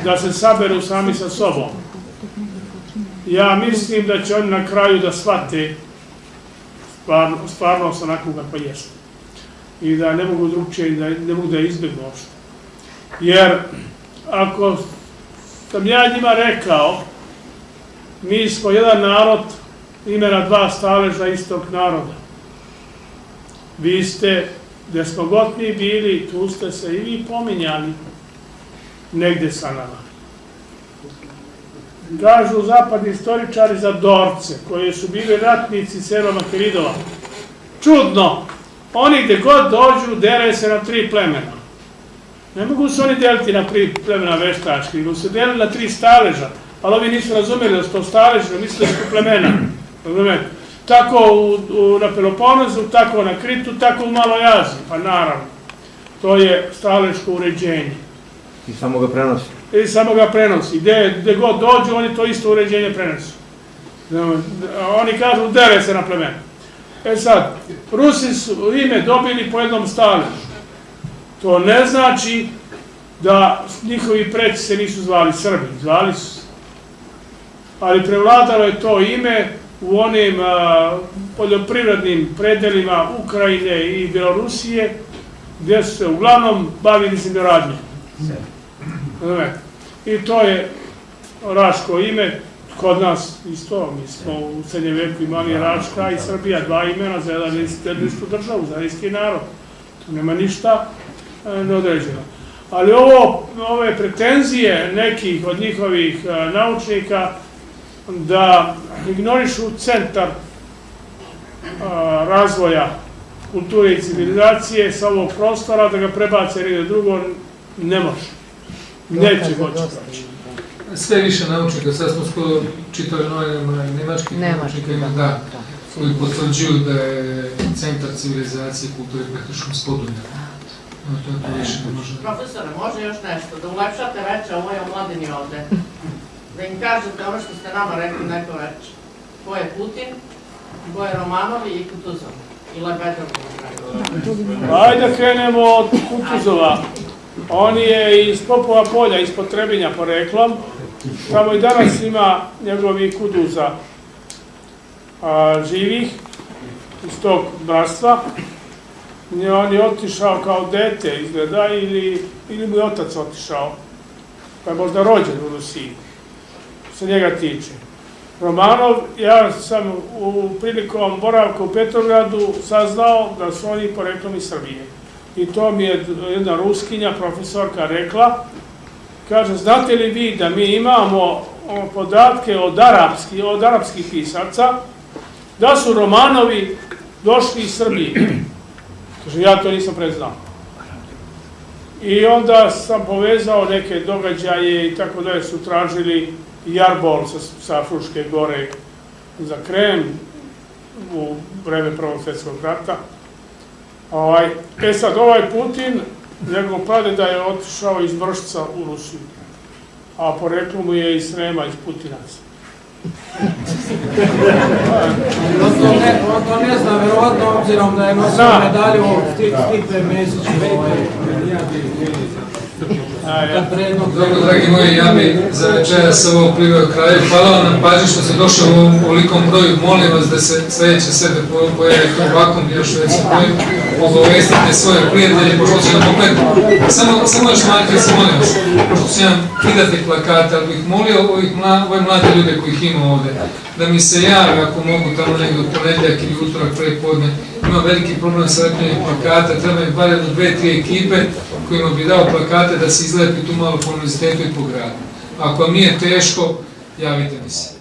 da se saberu sami sa sobom. Ja mislim da će oni na kraju da shvate stvarno, stvarnost onako kakva jeste. I da ne mogu drugčije, da ne mogu da je izbjegnu uopšte. Jer ako sam ja njima rekao, mi smo jedan narod, imena dva staleža istog naroda. Vi ste, gde smo god mi bili, tu ste se i vi pominjali negde sa nama. Kažu zapadni istoričari za Dorce, koji su bili ratnici Sero Makeridova. Čudno, oni gde god dođu, dere se na tri plemena. Ne mogu se oni deliti na tri plemena veštački, nego se delili na tri staleža. Ali ovi nisu razumeli da su to staleži, da misle da su plemena. Razumete? Tako u, u, na Peloponezu, tako na Kritu, tako u Maloj Aziji. Pa naravno, to je staleško uređenje. I samo ga prenosi. I samo ga prenosi. Gde, gde god dođu, oni to isto uređenje prenosu. Oni kažu, dele se na plemena. E sad, Rusi su ime dobili po jednom staležu. To ne znači da njihovi preci se nisu zvali Srbi, zvali su se. Ali prevladalo je to ime u onim a, poljoprivrednim predelima Ukrajine i Belorusije, gdje su se uglavnom bavili zemljoradnje. I to je raško ime, Kod nas isto, mi smo u srednjem veku imali Račka i Srbija, dva imena za jedan istu državu, za isti narod. Tu nema ništa e, neodređeno. Ali ovo, ove pretenzije nekih od njihovih e, naučnika da ignorišu centar e, razvoja kulture i civilizacije sa ovog prostora, da ga prebace negdje drugo, ne može. Neće moći proći. Sve više naučnika, sad smo skoro čitali novinama nemačkih naučnika, ima da, koji potvrđuju da je centar civilizacije i kulture praktično spodunja. No, to je to više ne može. Profesore, može još nešto, da ulepšate veče ovoj omladini ovde. Da im kažete ono što ste nama rekli neko veče. Ko je Putin, ko je Romanovi i Kutuzov. I Lebedov. Ajde da krenemo od Kutuzova. On je iz Popova polja, ispod Trebinja poreklom. Tamo i danas ima njegovih kuduza a, živih iz tog bratstva. On je otišao kao dete izgleda ili, ili mu je otac otišao. Pa je možda rođen u Rusiji. Se njega tiče. Romanov, ja sam u prilikom boravka u Petrogradu saznao da su oni poreklom iz Srbije. I to mi je jedna ruskinja, profesorka, rekla. Kaže, znate li vi da mi imamo podatke od, arapski, od arapskih pisaca, da su Romanovi došli iz Srbije. Kaže, ja to nisam preznao. I onda sam povezao neke događaje i tako da su tražili jarbol sa, sa Fruške gore za krem u vreme Prvog svjetskog rata. Ovaj, e sad, ovaj Putin, njegov pradeda je otišao iz Vršca u Rusiju, a poreklo mu je iz Srema, iz Putinaca. On to ne, to ne zna, verovatno obzirom da je nosio Zna. medalju Sti- Stipe Mesić. ovaj, Dobro, dragi moji, ja bi za večeras ovo priveo kraju. Hvala vam na pažnji što ste došli u ovom ovolikom broju. Molim vas da se sledeće sebe po- pojavite u ovakvom još većem broju. Obavestite svoje prijatelje, pošto će nam opet... Samo, samo još se molim vas, pošto će nam kidati plakate, ali bih molio ovih mla, ove mlade ljude kojih ima ovde, da mi se jave ako mogu tamo negdje u ponedljak ili utorak pre podne. Ima veliki problem sa lepljenjem plakata, treba mi barem dve, tri ekipe kojima bi dao plakate da se izlepi tu malo po univerzitetu i po gradu. Ako vam nije teško, javite mi se.